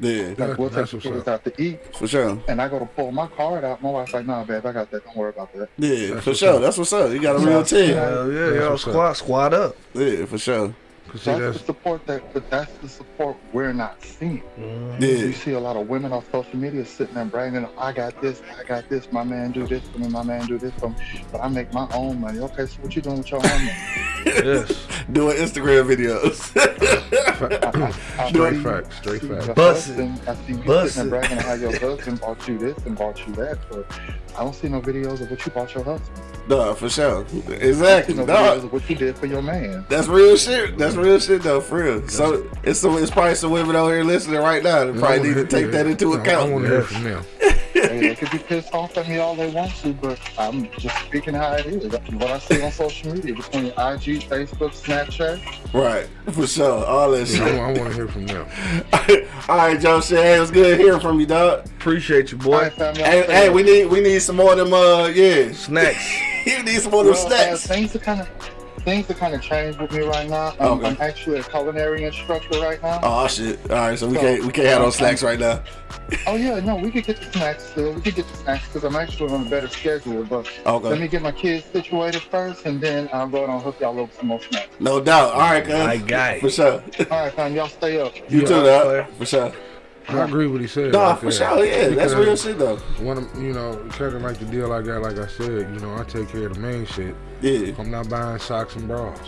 Yeah, Like, we'll take That's the what's kids up. out to eat." for sure. And I go to pull my card out. My wife's like, "Nah, babe, I got that. Don't worry about that." Yeah, That's for sure. up. That's what's up. You got a real team. Hell yeah, That's y'all up. squad, squad up. Yeah, for sure. 'Cause see, That's, that's the support that, but that's the support we're not seeing. Mm-hmm. Yeah, You see a lot of women on social media sitting there bragging, I got this, I got this, my man do this for me, my man do this for me, but I make my own money. Okay, so what you doing with your own money? Yes. doing Instagram videos. I Straight facts, straight facts. your Bussin'. husband- I see you Bussin'. sitting there bragging how your husband bought you this and bought you that, but I don't see no videos of what you bought your husband. no, for sure. I don't Exactly. see no No, videos of what you did for your man. that's real shit. That's real shit though, for real. So it's some, it's probably some women out here listening right now that probably need to take that into account. I account. want to hear from them. They could be pissed off at me all they want to, but I'm just speaking how it is. What I see on social media between IG, Facebook, Snapchat. Right, for sure. All that Yeah, shit. I, want to hear from them. All right, Joe. Shit, it was good hearing from you, dog. Appreciate you, boy. right, fam, Hey, hey, we need we need some more of them. Uh, yeah, Snacks. you need some more of them Well, uh, snacks. things are kind of things are kind of changed with me right now. Um, Okay. I'm actually a culinary instructor right now. Oh shit! All right, so we can't we can't have those snacks right now. Oh yeah, no, we could get the snacks still. We could get the snacks because I'm actually on a better schedule. But Okay. let me get my kids situated first, and then I'll go and hook y'all up with some more snacks. No doubt. All right, guys. My guy. For sure. All right, fam, y'all stay up. You Yeah, too, player. dog. For sure. I agree with what he said. Nah, right for there. sure. Yeah, that's real shit though. One of you know, kind of like the deal I got. Like I said, you know, I take care of the main shit. Yeah. I'm not buying socks and bras.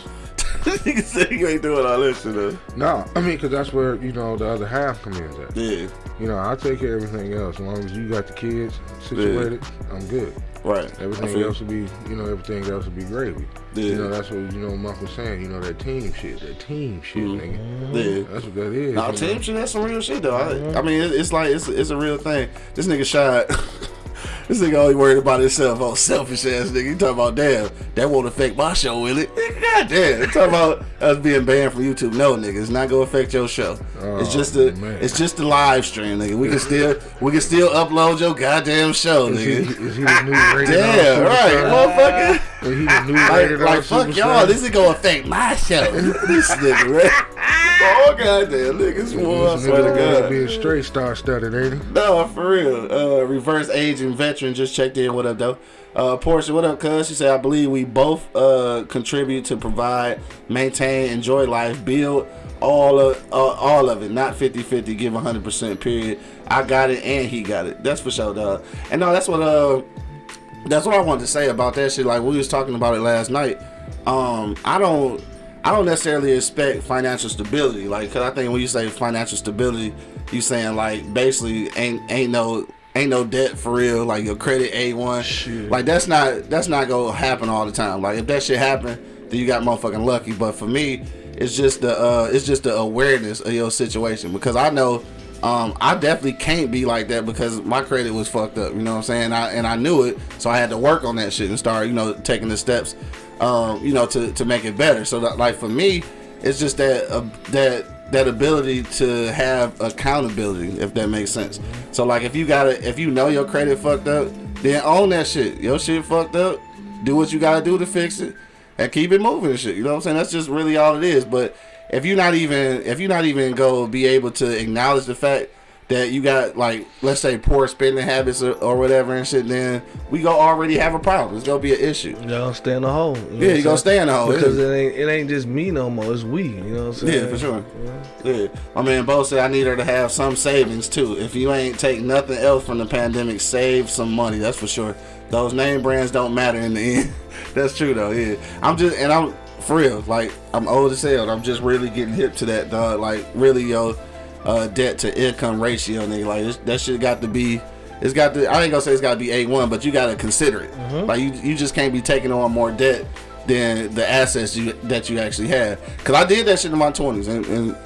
you said you ain't doing all this shit though. No, I mean, because that's where you know the other half comes in. At. Yeah. You know, I take care of everything else. As long as you got the kids situated, I'm good. Right. Everything else will be, you know, everything else will be gravy. Yeah. You know, that's what you know. Monk was saying. You know, that team shit, that team shit, mm-hmm. nigga. Yeah. That's what that is. Nah, you know? team shit, that's some real shit though. I, I mm-hmm. mean, it's like it's it's a real thing. This nigga shot. this nigga only worried about himself. Oh, selfish ass nigga. You talking about damn? That won't affect my show, will it? God damn. You talking about us being banned from YouTube? No, nigga, it's not gonna affect your show. it's Oh, just a man. it's just a live stream, nigga. We can still we can still upload your goddamn show, Is he, nigga. is he Damn, right, motherfucker. Is he the Like, like fuck y'all, this is gonna affect my show. this nigga, man. oh goddamn, niggas, boy, I swear to God. being straight star studded, ain't he? No, for real. Uh, reverse aging veteran just checked in. What up, though? Uh, Portia, what up, cuz? She said, I believe we both uh, contribute to provide, maintain, enjoy life, build all of uh, all of it, not 50 50, give 100%, period. I got it and he got it. That's for sure, dog. And no, that's what uh, that's what I wanted to say about that shit. Like, we was talking about it last night. Um, I don't. I don't necessarily expect financial stability, like, cause I think when you say financial stability, you saying like basically ain't ain't no ain't no debt for real, like your credit a one, Shit. like that's not that's not gonna happen all the time. Like if that shit happen, then you got motherfucking lucky. But for me, it's just the uh, it's just the awareness of your situation because I know. Um, I definitely can't be like that because my credit was fucked up. You know what I'm saying? I, and I knew it, so I had to work on that shit and start, you know, taking the steps, um, you know, to, to make it better. So that, like for me, it's just that uh, that that ability to have accountability, if that makes sense. So like if you gotta, if you know your credit fucked up, then own that shit. Your shit fucked up. Do what you gotta do to fix it, and keep it moving and shit. You know what I'm saying? That's just really all it is. But if you're not even, if you're not even go be able to acknowledge the fact that you got like let's say poor spending habits or, or whatever and shit, then we go already have a problem. It's gonna be an issue. You know, stay in the hole. You know Yeah, you gonna stay in the hole, because it ain't it ain't just me no more. It's we. You know what I'm saying? Yeah, for sure. Yeah, my man Bo said I need her to have some savings too. If you ain't take nothing else from the pandemic, save some money. That's for sure. Those name brands don't matter in the end. That's true though. Yeah, I'm just and I'm for real. Like I'm old as hell. I'm just really getting hip to that dog. Like really, yo, uh, debt to income ratio, nigga. Like this, that shit got to be. It's got to. I ain't gonna say it's got to be a one, but you got to consider it. Like you, you just can't be taking on more debt than the assets you that you actually have. Cause I did that shit in my twenties and, and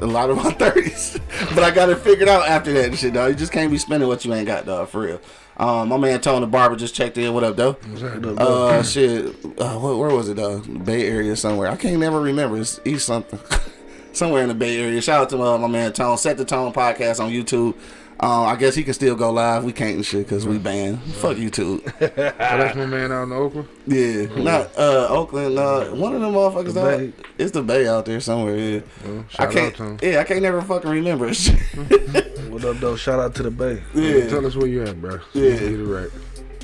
a lot of my thirties, but I got it figured out after that and shit, dog. You just can't be spending what you ain't got, dog. For real. Um, my man Tony the Barber just checked in. What up, though? Uh, shit. Uh, where, where was it, though? Bay Area somewhere. I can't never remember. It's East something. somewhere in the Bay Area. Shout out to uh, my man Tone. Set the Tone podcast on YouTube. Uh, I guess he can still go live. We can't and shit because we banned. Fuck YouTube. Oh, that's my man out in Oakland. Yeah, not uh, Oakland. Uh, one of them motherfuckers. The. Bay. It's the Bay out there somewhere. Yeah, Well, I can't. out. Yeah, I can't never fucking remember. What up, though? Shout out to the Bay. yeah. Tell us where you at, bro. So Yeah. Get it right.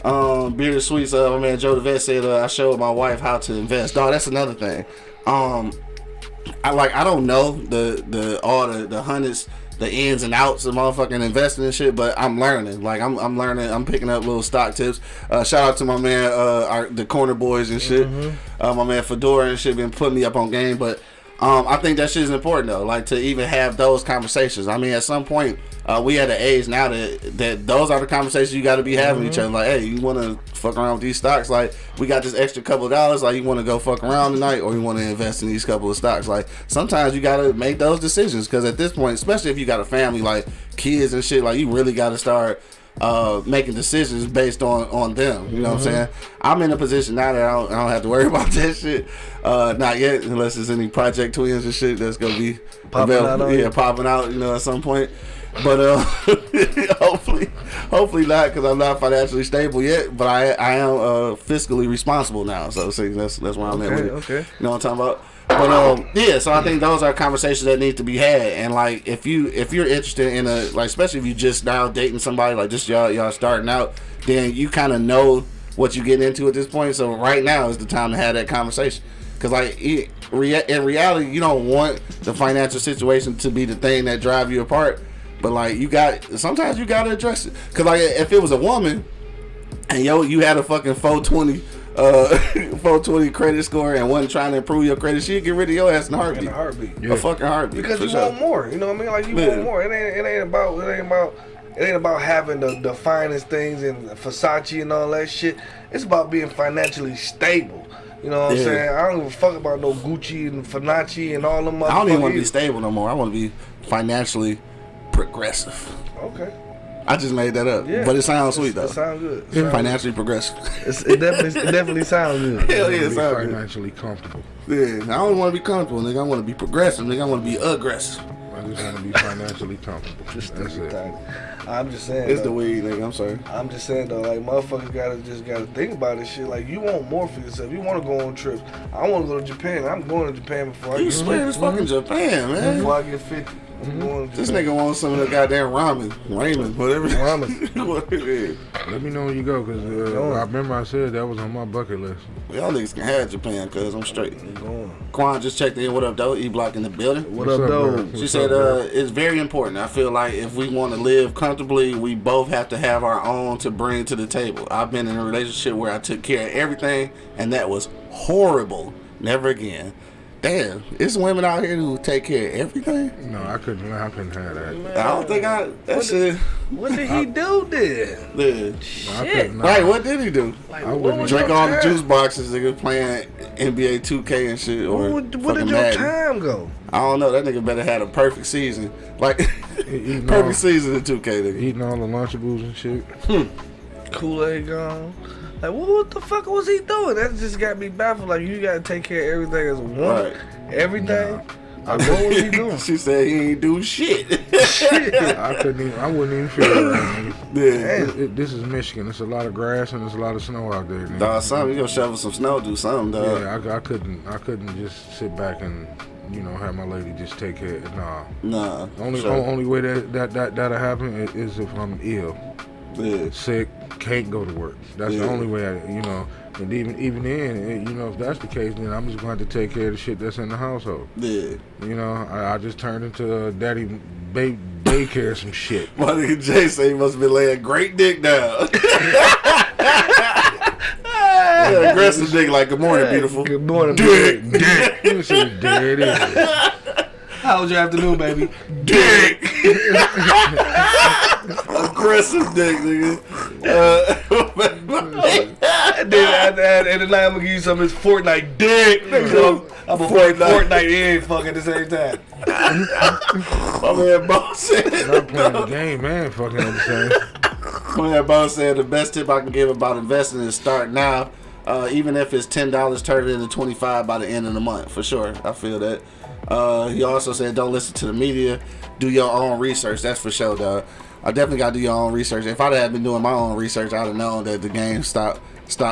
Um, Bearded Sweets, uh, my man Joe DeVet said uh, I showed my wife how to invest. Dog, that's another thing. Um, I like I don't know the the all the the hundreds, the ins and outs of motherfucking investing and shit, but I'm learning. Like I'm I'm learning. I'm picking up little stock tips. Uh, shout out to my man, uh, our, the corner boys and shit. Uh, my man Fedora and shit been putting me up on game, but. Um, I think that shit is important though, like to even have those conversations. I mean, at some point, uh, we at an age now that that those are the conversations you got to be having with each other. Like, hey, you want to fuck around with these stocks? Like, we got this extra couple of dollars. Like, you want to go fuck around tonight, or you want to invest in these couple of stocks? Like, sometimes you got to make those decisions because at this point, especially if you got a family, like kids and shit, like you really got to start uh, making decisions based on on them. You know what I'm saying? I'm in a position now that I don't, I don't have to worry about that shit. Uh, not yet, unless there's any Project Twins and shit that's gonna be Popping out yeah, you. popping out. You know, at some point. But uh, hopefully, hopefully not, because I'm not financially stable yet. But I I am uh, fiscally responsible now. So see, that's that's where I'm at with Okay, it. okay. You know what I'm talking about? But um, yeah. So I think those are conversations that need to be had. And like, if you if you're interested in a like, especially if you just now dating somebody like just y'all y'all starting out, then you kind of know what you getting into at this point. So right now is the time to have that conversation. Cause like it, in reality, you don't want the financial situation to be the thing that drive you apart. But like you got sometimes you gotta address it. Cause like if it was a woman and yo you had a fucking 420 uh 420 credit score and wasn't trying to improve your credit, she'd get rid of your ass in a heartbeat. In a heartbeat. A fucking heartbeat. Because you sure. want more. You know what I mean? Like you Yeah. want more. It ain't it ain't about it ain't about it ain't about having the, the finest things and Versace and all that shit. It's about being financially stable. You know what I'm saying? I don't give a fuck about no Gucci and Fibonacci and all them I don't even want to be stable no more. I want to be financially progressive. Okay. I just made that up, Yeah. but it sounds sweet It though. sounds good. It sound Financially progressive. It's, it definitely it definitely sounds good. Hell yeah, it Be sounds good. financially comfortable. Yeah, I don't want to be comfortable, nigga. I want to be progressive, nigga. I want to be aggressive. I just want to be financially comfortable. That's it. I'm just saying. It's though. the weed, nigga. I'm sorry. I'm just saying though, like motherfuckers gotta just gotta think about this shit. Like you want more for yourself. You want to go on trips. I want to go to Japan. I'm going to Japan before I You get swear it's fucking Japan, man. before I get 50. I'm This nigga wants some of the goddamn ramen, ramen, whatever. Ramen. what it is. Let me know when you go, cause uh, I remember I said that was on my bucket list. Y'all niggas can have Japan, cause I'm straight. I'm going. Quan just checked in. What up, though? E Block in the building. What What's up, up, though? She What's said up, uh, it's very important. I feel like if we want to live comfortably, we both have to have our own to bring to the table. I've been in a relationship where I took care of everything, and that was horrible. Never again. Damn, it's women out here who take care of everything. No, I couldn't. I couldn't have that. I don't think I. That shit. What did he do then? Yeah. I Shit. couldn't. Right, what did he do? Like, I wouldn't Drink your all the juice boxes, nigga, playing NBA 2K and shit, or Where, where fucking did your Madden. time go? I don't know. That nigga better had a perfect season, like perfect all- season in 2K, nigga. Eating all the Lunchables and shit. Hmm. Kool Aid gone. Like, what, what the fuck was he doing? That just got me baffled. Like, you gotta take care of everything as one. woman. Right. Everything. Like, what was he doing? she said he ain't do shit. shit. I couldn't even. I wouldn't even feel it. Right, yeah. It- it- this is Michigan. It's a lot of grass and there's a lot of snow out there. Nigga. Dog, something you gonna shovel some snow, do something, dog. Yeah, I, I couldn't. I couldn't just sit back and you know have my lady just take care. Nah. Nah. Only sure. only way that that that that'll happen is if I'm ill, Yeah. sick, can't go to work. That's Yeah. the only way. I, you know. And even even then, you know, if that's the case, then I'm just going to have to take care of the shit that's in the household. Yeah. You know, I, I just turned into a daddy bay, daycare some shit. My nigga Jay say he must be laying great dick down. yeah, aggressive dick like good morning, beautiful. Good morning, Dick. dick. You see, there it is. How was your afternoon, baby? Dick. aggressive dick, nigga. Uh, And then at, at, at the night, I'm gonna give you some of this Fortnite dick. Nigga, I'm gonna play Fortnite. Fortnite and fuck at the same time. my man Bo said. Not playing the game, man. Fucking at the same. My man Bo said the best tip I can give about investing is start now. Uh, even if it's ten dollars, turn it into twenty five by the end of the month for sure. I feel that. Uh, he also said don't listen to the media. Do your own research. That's for sure, dog. I definitely got to do your own research. If I'd have been doing my own research, I'd have known that the GameStop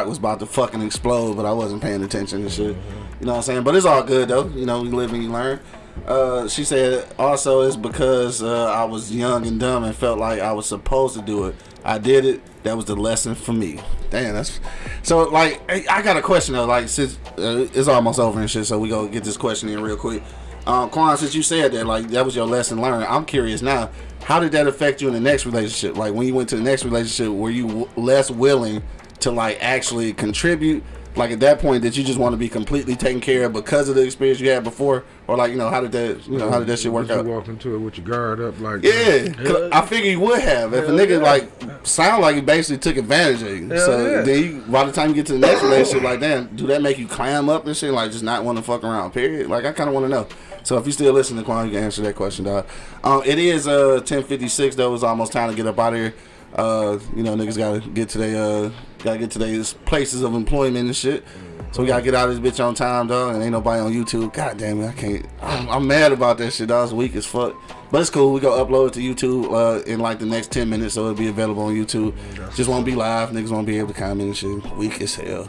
was about to fucking explode, but I wasn't paying attention and shit. You know what I'm saying? But it's all good though. You know, we live and you learn. Uh, she said also it's because uh, I was young and dumb and felt like I was supposed to do it. I did it. That was the lesson for me. Damn, that's so. Like, I I got a question though. Like, since uh, it's almost over and shit, so we go get this question in real quick. Um, Quan, since you said that, like, that was your lesson learned. I'm curious now. How did that affect you in the next relationship? Like, when you went to the next relationship, were you w- less willing to like actually contribute? Like at that point, did you just want to be completely taken care of because of the experience you had before, or like you know how did that you know how did that shit work Did out? You walk into it with your guard up, like yeah. Uh, I figure you would have if a nigga yeah. like sound like he basically took advantage of you. Hell so yeah. then you, by the time you get to the next relationship, like damn, do that make you clam up and shit? Like just not want to fuck around? Period. Like I kind of want to know. So if you still listening, Quan, you can answer that question, dog. Um, it is uh ten fifty six though. It's almost time to get up out of here. Uh, you know, niggas gotta get to their uh gotta get to their places of employment and shit. So we gotta get out of this bitch on time, dog. And ain't nobody on YouTube. God damn it, I can't. I'm, I'm mad about that shit. Dog. It's weak as fuck. But it's cool. We gonna upload it to YouTube uh, in like the next ten minutes, so it'll be available on YouTube. Just won't be live. Niggas won't be able to comment and shit. Weak as hell.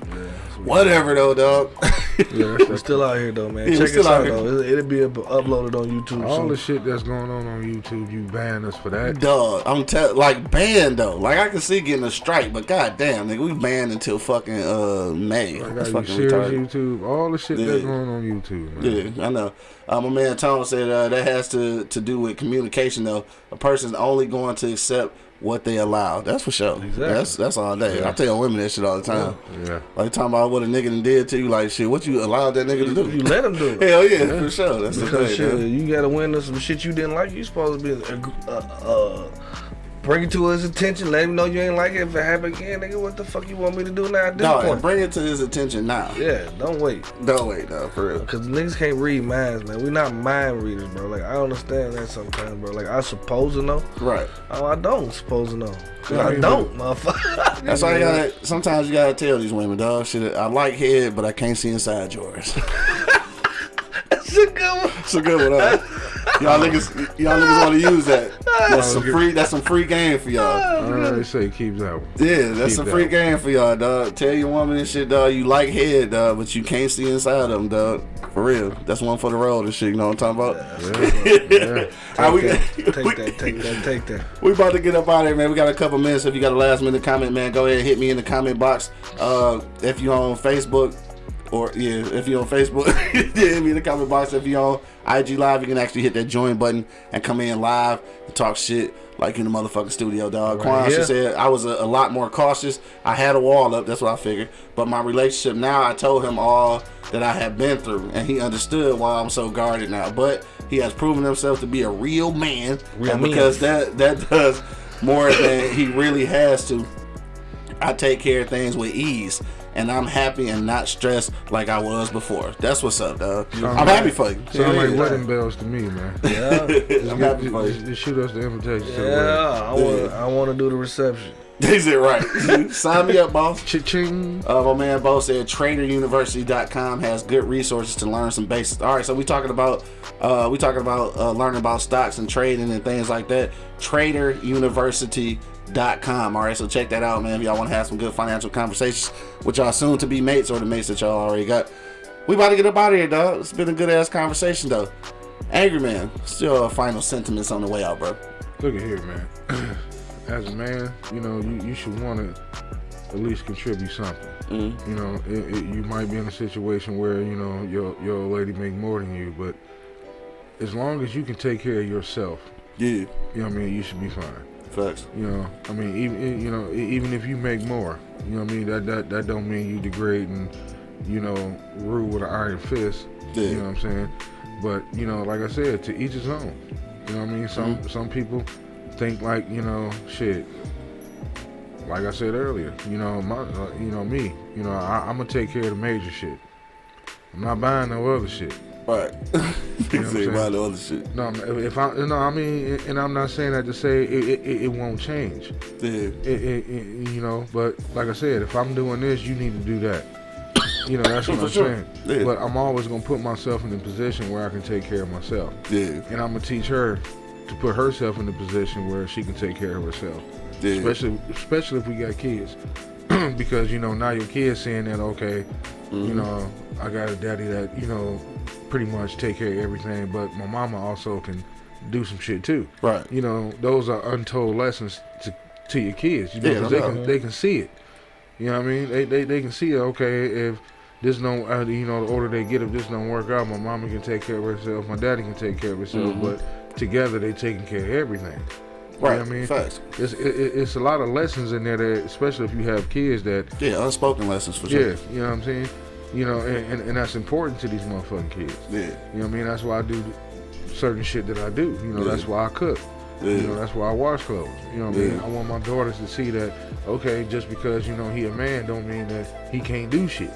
Whatever though, dog. yeah, We're still out here though, man. Yeah, Check still us out out here. though. It'll, it'll be uploaded on YouTube all soon. the shit that's going on on YouTube. You ban us for that. Dog, I'm tell like banned though. Like I can see getting a strike, but god damn, nigga, we banned until fucking uh May. I That's got you fucking serious retarded. YouTube. All the shit Yeah. that's going on YouTube, man. Yeah, I know. Uh, my man Tom said uh, that has to to do with communication though. A person's only going to accept what they allow. That's for sure. Exactly. That's that's all day. I tell women that shit all the time. Yeah. Like talking about what a nigga did to you, like shit. What you allowed that nigga to do? You let him do it. Hell yeah, for sure. That's the thing. shit, man. you gotta win us some shit you didn't like. You supposed to be uh, uh, bring it to his attention. Let him know you ain't like it. If it happen again, nigga, what the fuck you want me to do now at this No, point? bring it to his attention now. yeah, don't wait. Don't wait, though, for real. Cause niggas can't read minds, man. We not mind readers, bro. Like I understand that sometimes, bro. Like I supposed to know. Right. Oh, I don't suppose to know. I I don't, motherfucker. That's why you gotta. Sometimes you gotta tell these women, dog. Shit, I like head, but I can't see inside yours. That's a good one. It's a good one. Huh? Y'all niggas, y'all niggas want to use that. That's some free. That's some free game for y'all. I already say keep that one. Yeah, that's Keep some that free one. game for y'all, dog. Tell your woman and shit, dog. You like head, dog, but you can't see inside of them, dog. For real. That's one for the road and shit. You know what I'm talking about? Yeah. All right, we, Take we- that, take that, take that. we about to get up out of here, man. We got a couple minutes. If you got a last minute comment, man, go ahead and hit me in the comment box. Uh, if you're on Facebook, or yeah, if you're on Facebook, yeah, hit me in the comment box. If you're on IG Live, you can actually hit that join button and come in live and talk shit like in the motherfucking studio, dog. Quan, she said I was a, a lot more cautious. I had a wall up. That's what I figured. But my relationship now, I told him all that I had been through, and he understood why I'm so guarded now. But he has proven himself to be a real man, Real because that that does more than he really has to. I take care of things with ease, and I'm happy and not stressed like I was before. That's what's up, dog. I'm happy for you. Sound like Yeah. wedding bells to me, man. Yeah, I'm happy for you. just shoot us the invitation yeah. I want, I want to do the reception. Is it right? Sign me up, boss. Cha-ching. Uh, my man Bo said traderuniversity.com has good resources to learn some basics. All right, so we talking about uh, we talking about uh, learning about stocks and trading and things like that. Traderuniversity.com. All right, so check that out, man. If y'all want to have some good financial conversations with y'all soon to be mates or the mates that y'all already got. We about to get up out of here, dog. It's been a good ass conversation, though. Angry man, still final sentiments on the way out, bro. Look at here, man. As a man, you know, you, you should want to at least contribute something. Mhm. You know, it, it, you might be in a situation where, you know, your, your lady make more than you, but as long as you can take care of yourself, Yeah, you know what I mean, you should be fine. Facts. You know, I mean, even you know, even if you make more, you know what I mean. That that that don't mean you degrade and you know rule with an iron fist. Yeah. You know what I'm saying? But you know, like I said, to each his own. You know what I mean? Some Mm-hmm. some people think like you know shit. Like I said earlier, you know my, uh, you know me, you know I, I'm gonna take care of the major shit. I'm not buying no other shit. Right. You know Say about the other shit. No, if I no, I mean, and I'm not saying that to say it, it, it, won't change. Yeah. it, it, it, you know, but like I said, if I'm doing this, you need to do that. You know, that's what I'm sure. saying. Yeah. But I'm always gonna put myself in a position where I can take care of myself, Yeah. and I'm gonna teach her to put herself in a position where she can take care of herself. Yeah. Especially, especially if we got kids, because you know now your kids saying that okay, Mm-hmm. you know, I got a daddy that you know pretty much take care of everything, but my mama also can do some shit too Right. you know, those are untold lessons to, to your kids. You know, Yeah, no they doubt. can they can see it. You know what I mean? They they, they can see it. Okay, if this don't, uh, you know, the older they get, if this don't work out, my mama can take care of herself, my daddy can take care of herself, Mhm. but together they taking care of everything. Right. You know what I mean? Facts. It's it, it- it's a lot of lessons in there, that, especially if you have kids that, Yeah, unspoken lessons for sure. yeah, you know what I'm saying? You know, and, and, and that's important to these motherfucking kids. Yeah. You know what I mean? That's why I do certain shit that I do. You know, Yeah. that's why I cook. Yeah. You know, that's why I wash clothes. You know what I mean? I want my daughters to see that, okay, just because, you know, he a man don't mean that he can't do shit.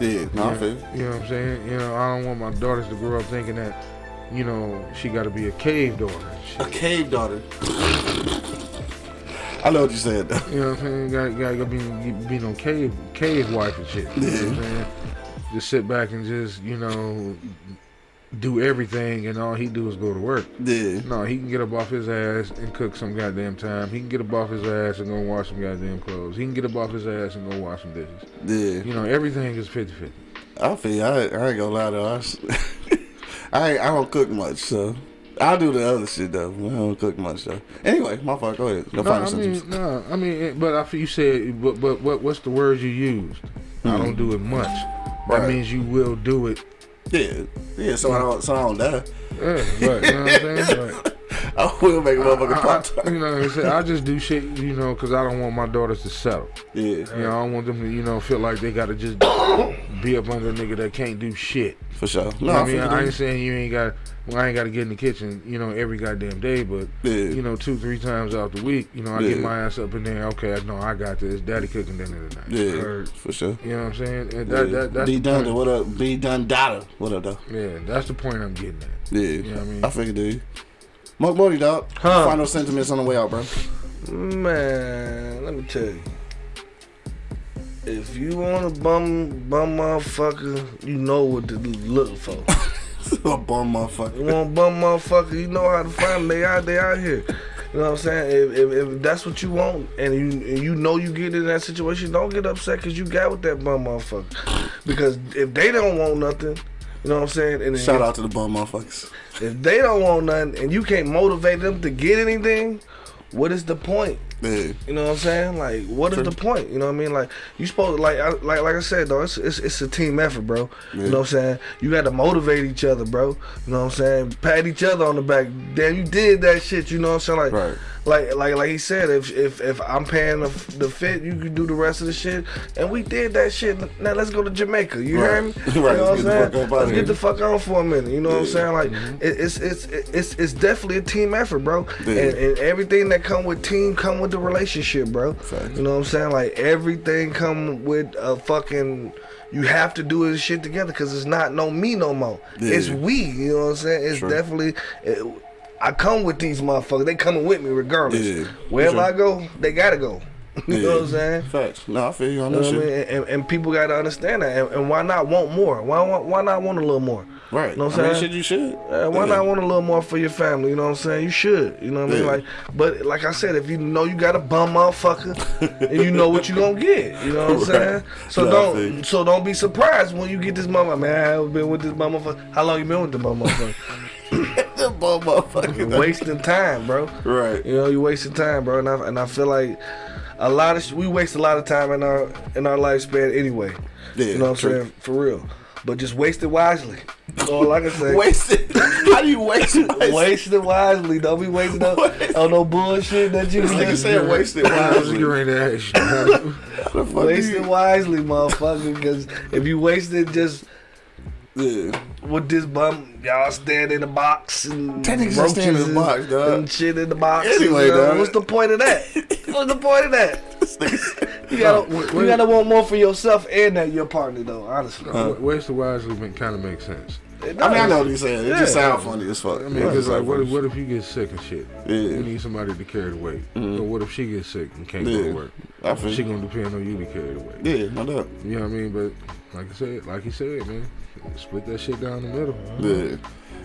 Yeah. No, you, know, you know what I'm saying? You know, I don't want my daughters to grow up thinking that, you know, she got to be a cave daughter. A cave daughter. I know what you said though. You know what I'm saying? Got, got to be, be no cave cave wife and shit. You know what I'm saying? Just sit back and just, you know, do everything and all he do is go to work. Yeah. No, he can get up off his ass and cook some goddamn time. He can get up off his ass and go wash some goddamn clothes. He can get up off his ass and go wash some dishes. Yeah. You know, everything is 50 50. I feel. I, I ain't gonna lie to us. ain't, I don't cook much, so I do the other shit though. I don't cook much though. Anyway, my fault. Go ahead. Your No, I sentence. mean, no, I mean, but I feel you said, but, but what, what's the words you used? I hmm. don't do it much. That means you will do it. Yeah. Yeah. So I don't. So I don't die. Yeah, right. You know what I'm saying? Right. I will make a motherfucker I, pop. I, you know, what I'm saying? I just do shit, you know, because I don't want my daughters to settle. Yeah. You know, I don't want them to, you know, feel like they got to just be up under a nigga that can't do shit. For sure. No, You know I mean, feel I ain't saying you ain't got. Well, I ain't got to get in the kitchen, you know, every goddamn day, but Yeah. you know, two, three times out the week, you know, I Yeah. get my ass up in there. Okay, I know I got this. Daddy cooking dinner tonight. Yeah. Or, For sure. you know what I'm saying? And that, Yeah. that, that's D the point. what up? D Dun Dada, what up though? Yeah, that's the point I'm getting at. Yeah, You know what I mean? I figured, dude. Mark Morty, dog. Huh. Final sentiments on the way out, bro. Man, let me tell you. If you want a bum bum motherfucker, you know what to look for. a bum motherfucker. You want a bum motherfucker? You know how to find them. They out, they out here. You know what I'm saying? If, if, if that's what you want, and you and you know you get in that situation, don't get upset because you got with that bum motherfucker. Because if they don't want nothing, you know what I'm saying? And Shout if, out to the bum motherfuckers. If they don't want nothing, and you can't motivate them to get anything, what is the point? Yeah. You know what I'm saying? Like, what is the point? You know what I mean? Like, you supposed like, I, like, like I said, though, it's, it's it's a team effort, bro. You know what I'm saying? You got to motivate each other, bro. You know what I'm saying? Pat each other on the back. Damn, you did that shit. You know what I'm saying? Like, Right. like, like, like he said, if if if I'm paying the, the fit, you can do the rest of the shit. And we did that shit. Now let's go to Jamaica. You Right. hear me? Right, You know what I'm saying? Let's here. get the fuck on for a minute. You know what I'm saying? Like, it, it's it's it's it's definitely a team effort, bro. Yeah. And, and everything that come with team come with the relationship, bro. Facts. You know what I'm saying? Like everything come with a fucking. You have to do this shit together because it's not no me no more. Yeah. It's we. You know what I'm saying? It's Sure. definitely. It, I come with these motherfuckers. They coming with me regardless. Yeah. Wherever Sure. I go, they gotta go. you know what I'm saying? Facts. No, I feel you on You that know what I shit. mean? And, and people gotta understand that. And, and why not want more? Why why not want a little more? Right. You know what I'm mean, saying? shit, you should. Uh, why Yeah. not want a little more for your family? You know what I'm saying? You should. You know what I mean? Yeah. Like, but like I said, if you know you got a bum motherfucker, and you know what you gonna get, you know what I'm Right. saying? So No, I feel you. don't, so don't be surprised when you get this motherfucker. Man, I've been with this motherfucker. How long you been with the motherfucker? The bum motherfucker. You're wasting time, bro. Right. You know, you wasting time, bro. And I, and I feel like a lot of we waste a lot of time in our in our lifespan anyway. Yeah, you know what I'm saying? For real. But just waste it wisely. That's all I can say. it. How do you waste it? Waste it wisely. Don't be wasting up Waste- on no bullshit that you This nigga said wasted I was wisely. getting ready you. how do- How the fuck do Waste it wisely, motherfucker. Because if you waste it just Yeah. with this bum, y'all stand in the box and That nigga just stand in the box, and- dog. and shit in the box. Anyway, you know, dog. what's the point of that? what's the point of that? You gotta, No, you gotta want more for yourself and that your partner, though. Honestly, Wa- Wasted wisely kind of makes sense. I mean, I know what he's saying. It just Yeah. sounds funny as fuck. I mean, Yeah, because it like, what if, what if you get sick and shit? Yeah. You need somebody to carry the weight. Or what if she gets sick and can't go Yeah. to work? I feel She gonna depend on you to carry the weight. Yeah, no doubt. You know what I mean? But like I said, like you said, man, split that shit down the middle. Yeah.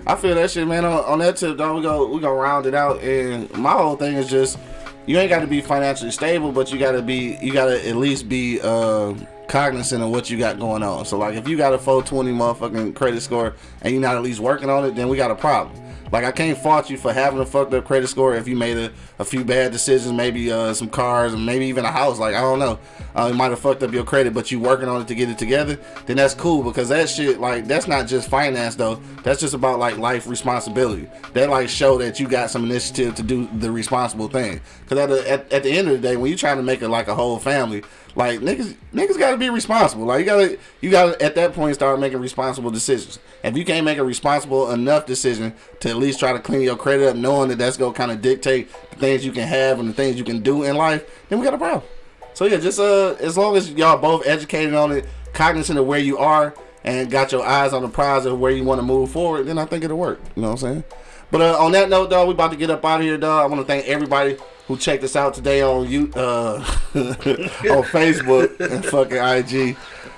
I feel that shit, man. On, on that tip, though, we go we gonna round it out. And my whole thing is just you ain't got to be financially stable, but you got to be you got to at least be uh, cognizant of what you got going on. So like, if you got a 420 motherfucking credit score and you're not at least working on it, then we got a problem. Like I can't fault you for having a fucked up credit score if you made a, a few bad decisions, maybe uh, some cars and maybe even a house. Like I don't know, uh, it might have fucked up your credit, but you working on it to get it together. Then that's cool because that shit like that's not just finance though. That's just about like life responsibility. That like show that you got some initiative to do the responsible thing. Because at, the- at at the end of the day, when you're trying to make it like a whole family, like niggas niggas got to be responsible. Like you gotta you gotta at that point start making responsible decisions. If you can't make a responsible enough decision to at least try to clean your credit up, knowing that that's gonna kind of dictate the things you can have and the things you can do in life, then we got a problem. So yeah, just uh, as long as y'all both educated on it, cognizant of where you are, and got your eyes on the prize of where you want to move forward, then I think it'll work. You know what I'm saying? But uh, on that note, dog, we about to get up out of here, dog. I want to thank everybody who checked us out today on you uh, on Facebook and fucking IG.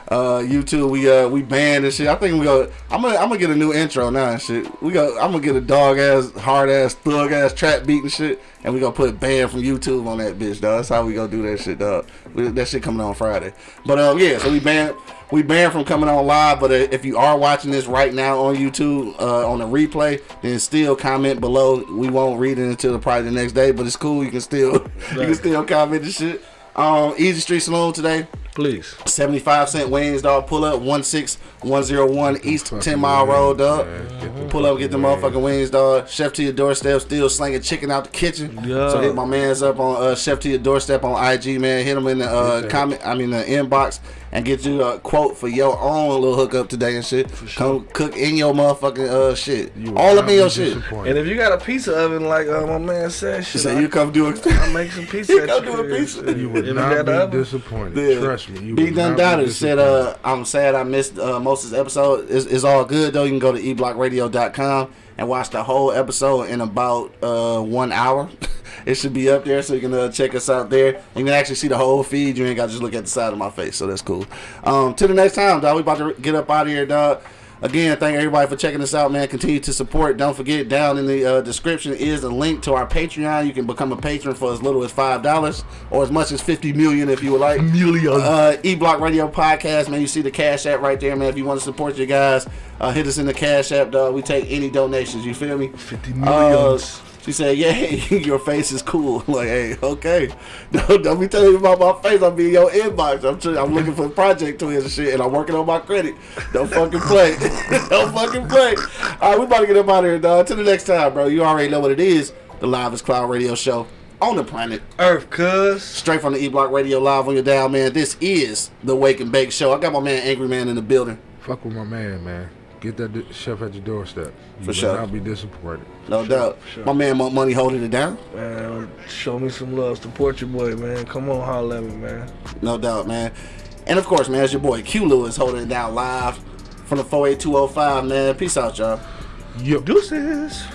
Uh, YouTube, we uh we banned and shit. I think we go. I'm gonna I'm gonna get a new intro now and shit. We go. I'm gonna get a dog ass, hard ass, thug ass trap beat and shit, and we gonna put banned from YouTube on that bitch, dog. That's how we gonna do that shit, dog. We, that shit coming on Friday. But um, yeah. So we banned we banned from coming on live. But if you are watching this right now on YouTube uh, on the replay, then still comment below. We won't read it until probably the next day, but it's cool. You can still you can still comment and shit. Um, Easy Street Saloon today. Please. 75 cent wings, dog. Pull up 16101 East 10 Mile Road, dog. the Pull up, get the motherfucking wings, dog. Chef to your doorstep, still slinging chicken out the kitchen. Yeah. So hit my man's up on uh, Chef to your doorstep on IG, man. Hit him in the uh, comment, I mean the inbox, and get you a quote for your own little hookup today and shit. Come cook in your motherfucking uh shit, You all not up in your shit. And if you got a pizza oven like uh, my man said, shit, So I, you come do it. I make some pizza. You at come your do the crib. pizza. You would not be oven. disappointed. Yeah. Trust me. You B would Done not be Doubters said, uh, I'm sad I missed uh, most of this episode. It's, it's all good, though. You can go to eblockradio.com and watch the whole episode in about uh, one hour. it should be up there, so you can uh, check us out there. You can actually see the whole feed. You ain't got to just look at the side of my face, so that's cool. Um, till the next time, dog. We about to get up out of here, dog. Again, thank everybody for checking us out, man. Continue to support. Don't forget, down in the uh, description is a link to our Patreon. You can become a patron for as little as five dollars or as much as fifty million if you would like. Million. Uh, E Block Radio Podcast, man. You see the Cash App right there, man. If you want to support your guys, uh, hit us in the Cash App, dog. We take any donations. You feel me? 50 Uh, millions. She said, "Yay, your face is cool." like, hey, okay. Don't, don't be telling me about my face. I'll be in your inbox. I'm tr- I'm looking for project twins and shit, and I'm working on my credit. Don't fucking play. Don't fucking play. All right, we about to get up out of here, dog. Till the next time, bro. You already know what it is. The Livest Cloud Radio Show on the planet. Earth, cuz. Straight from the E Block Radio Live on your dial, man. This is the Wake and Bake Show. I got my man Angry Man in the building. Fuck with my man, man. Get that di- chef at your doorstep. You For better sure. Not be disappointed. No doubt. sure. My man Monk Money holding it down. Man, show me some love. Support your boy, man. Come on, holla at me, man. No doubt, man. And of course, man, it's your boy Q Lewis holding it down live from the 48205, man. Peace out, y'all. Yo. Deuces.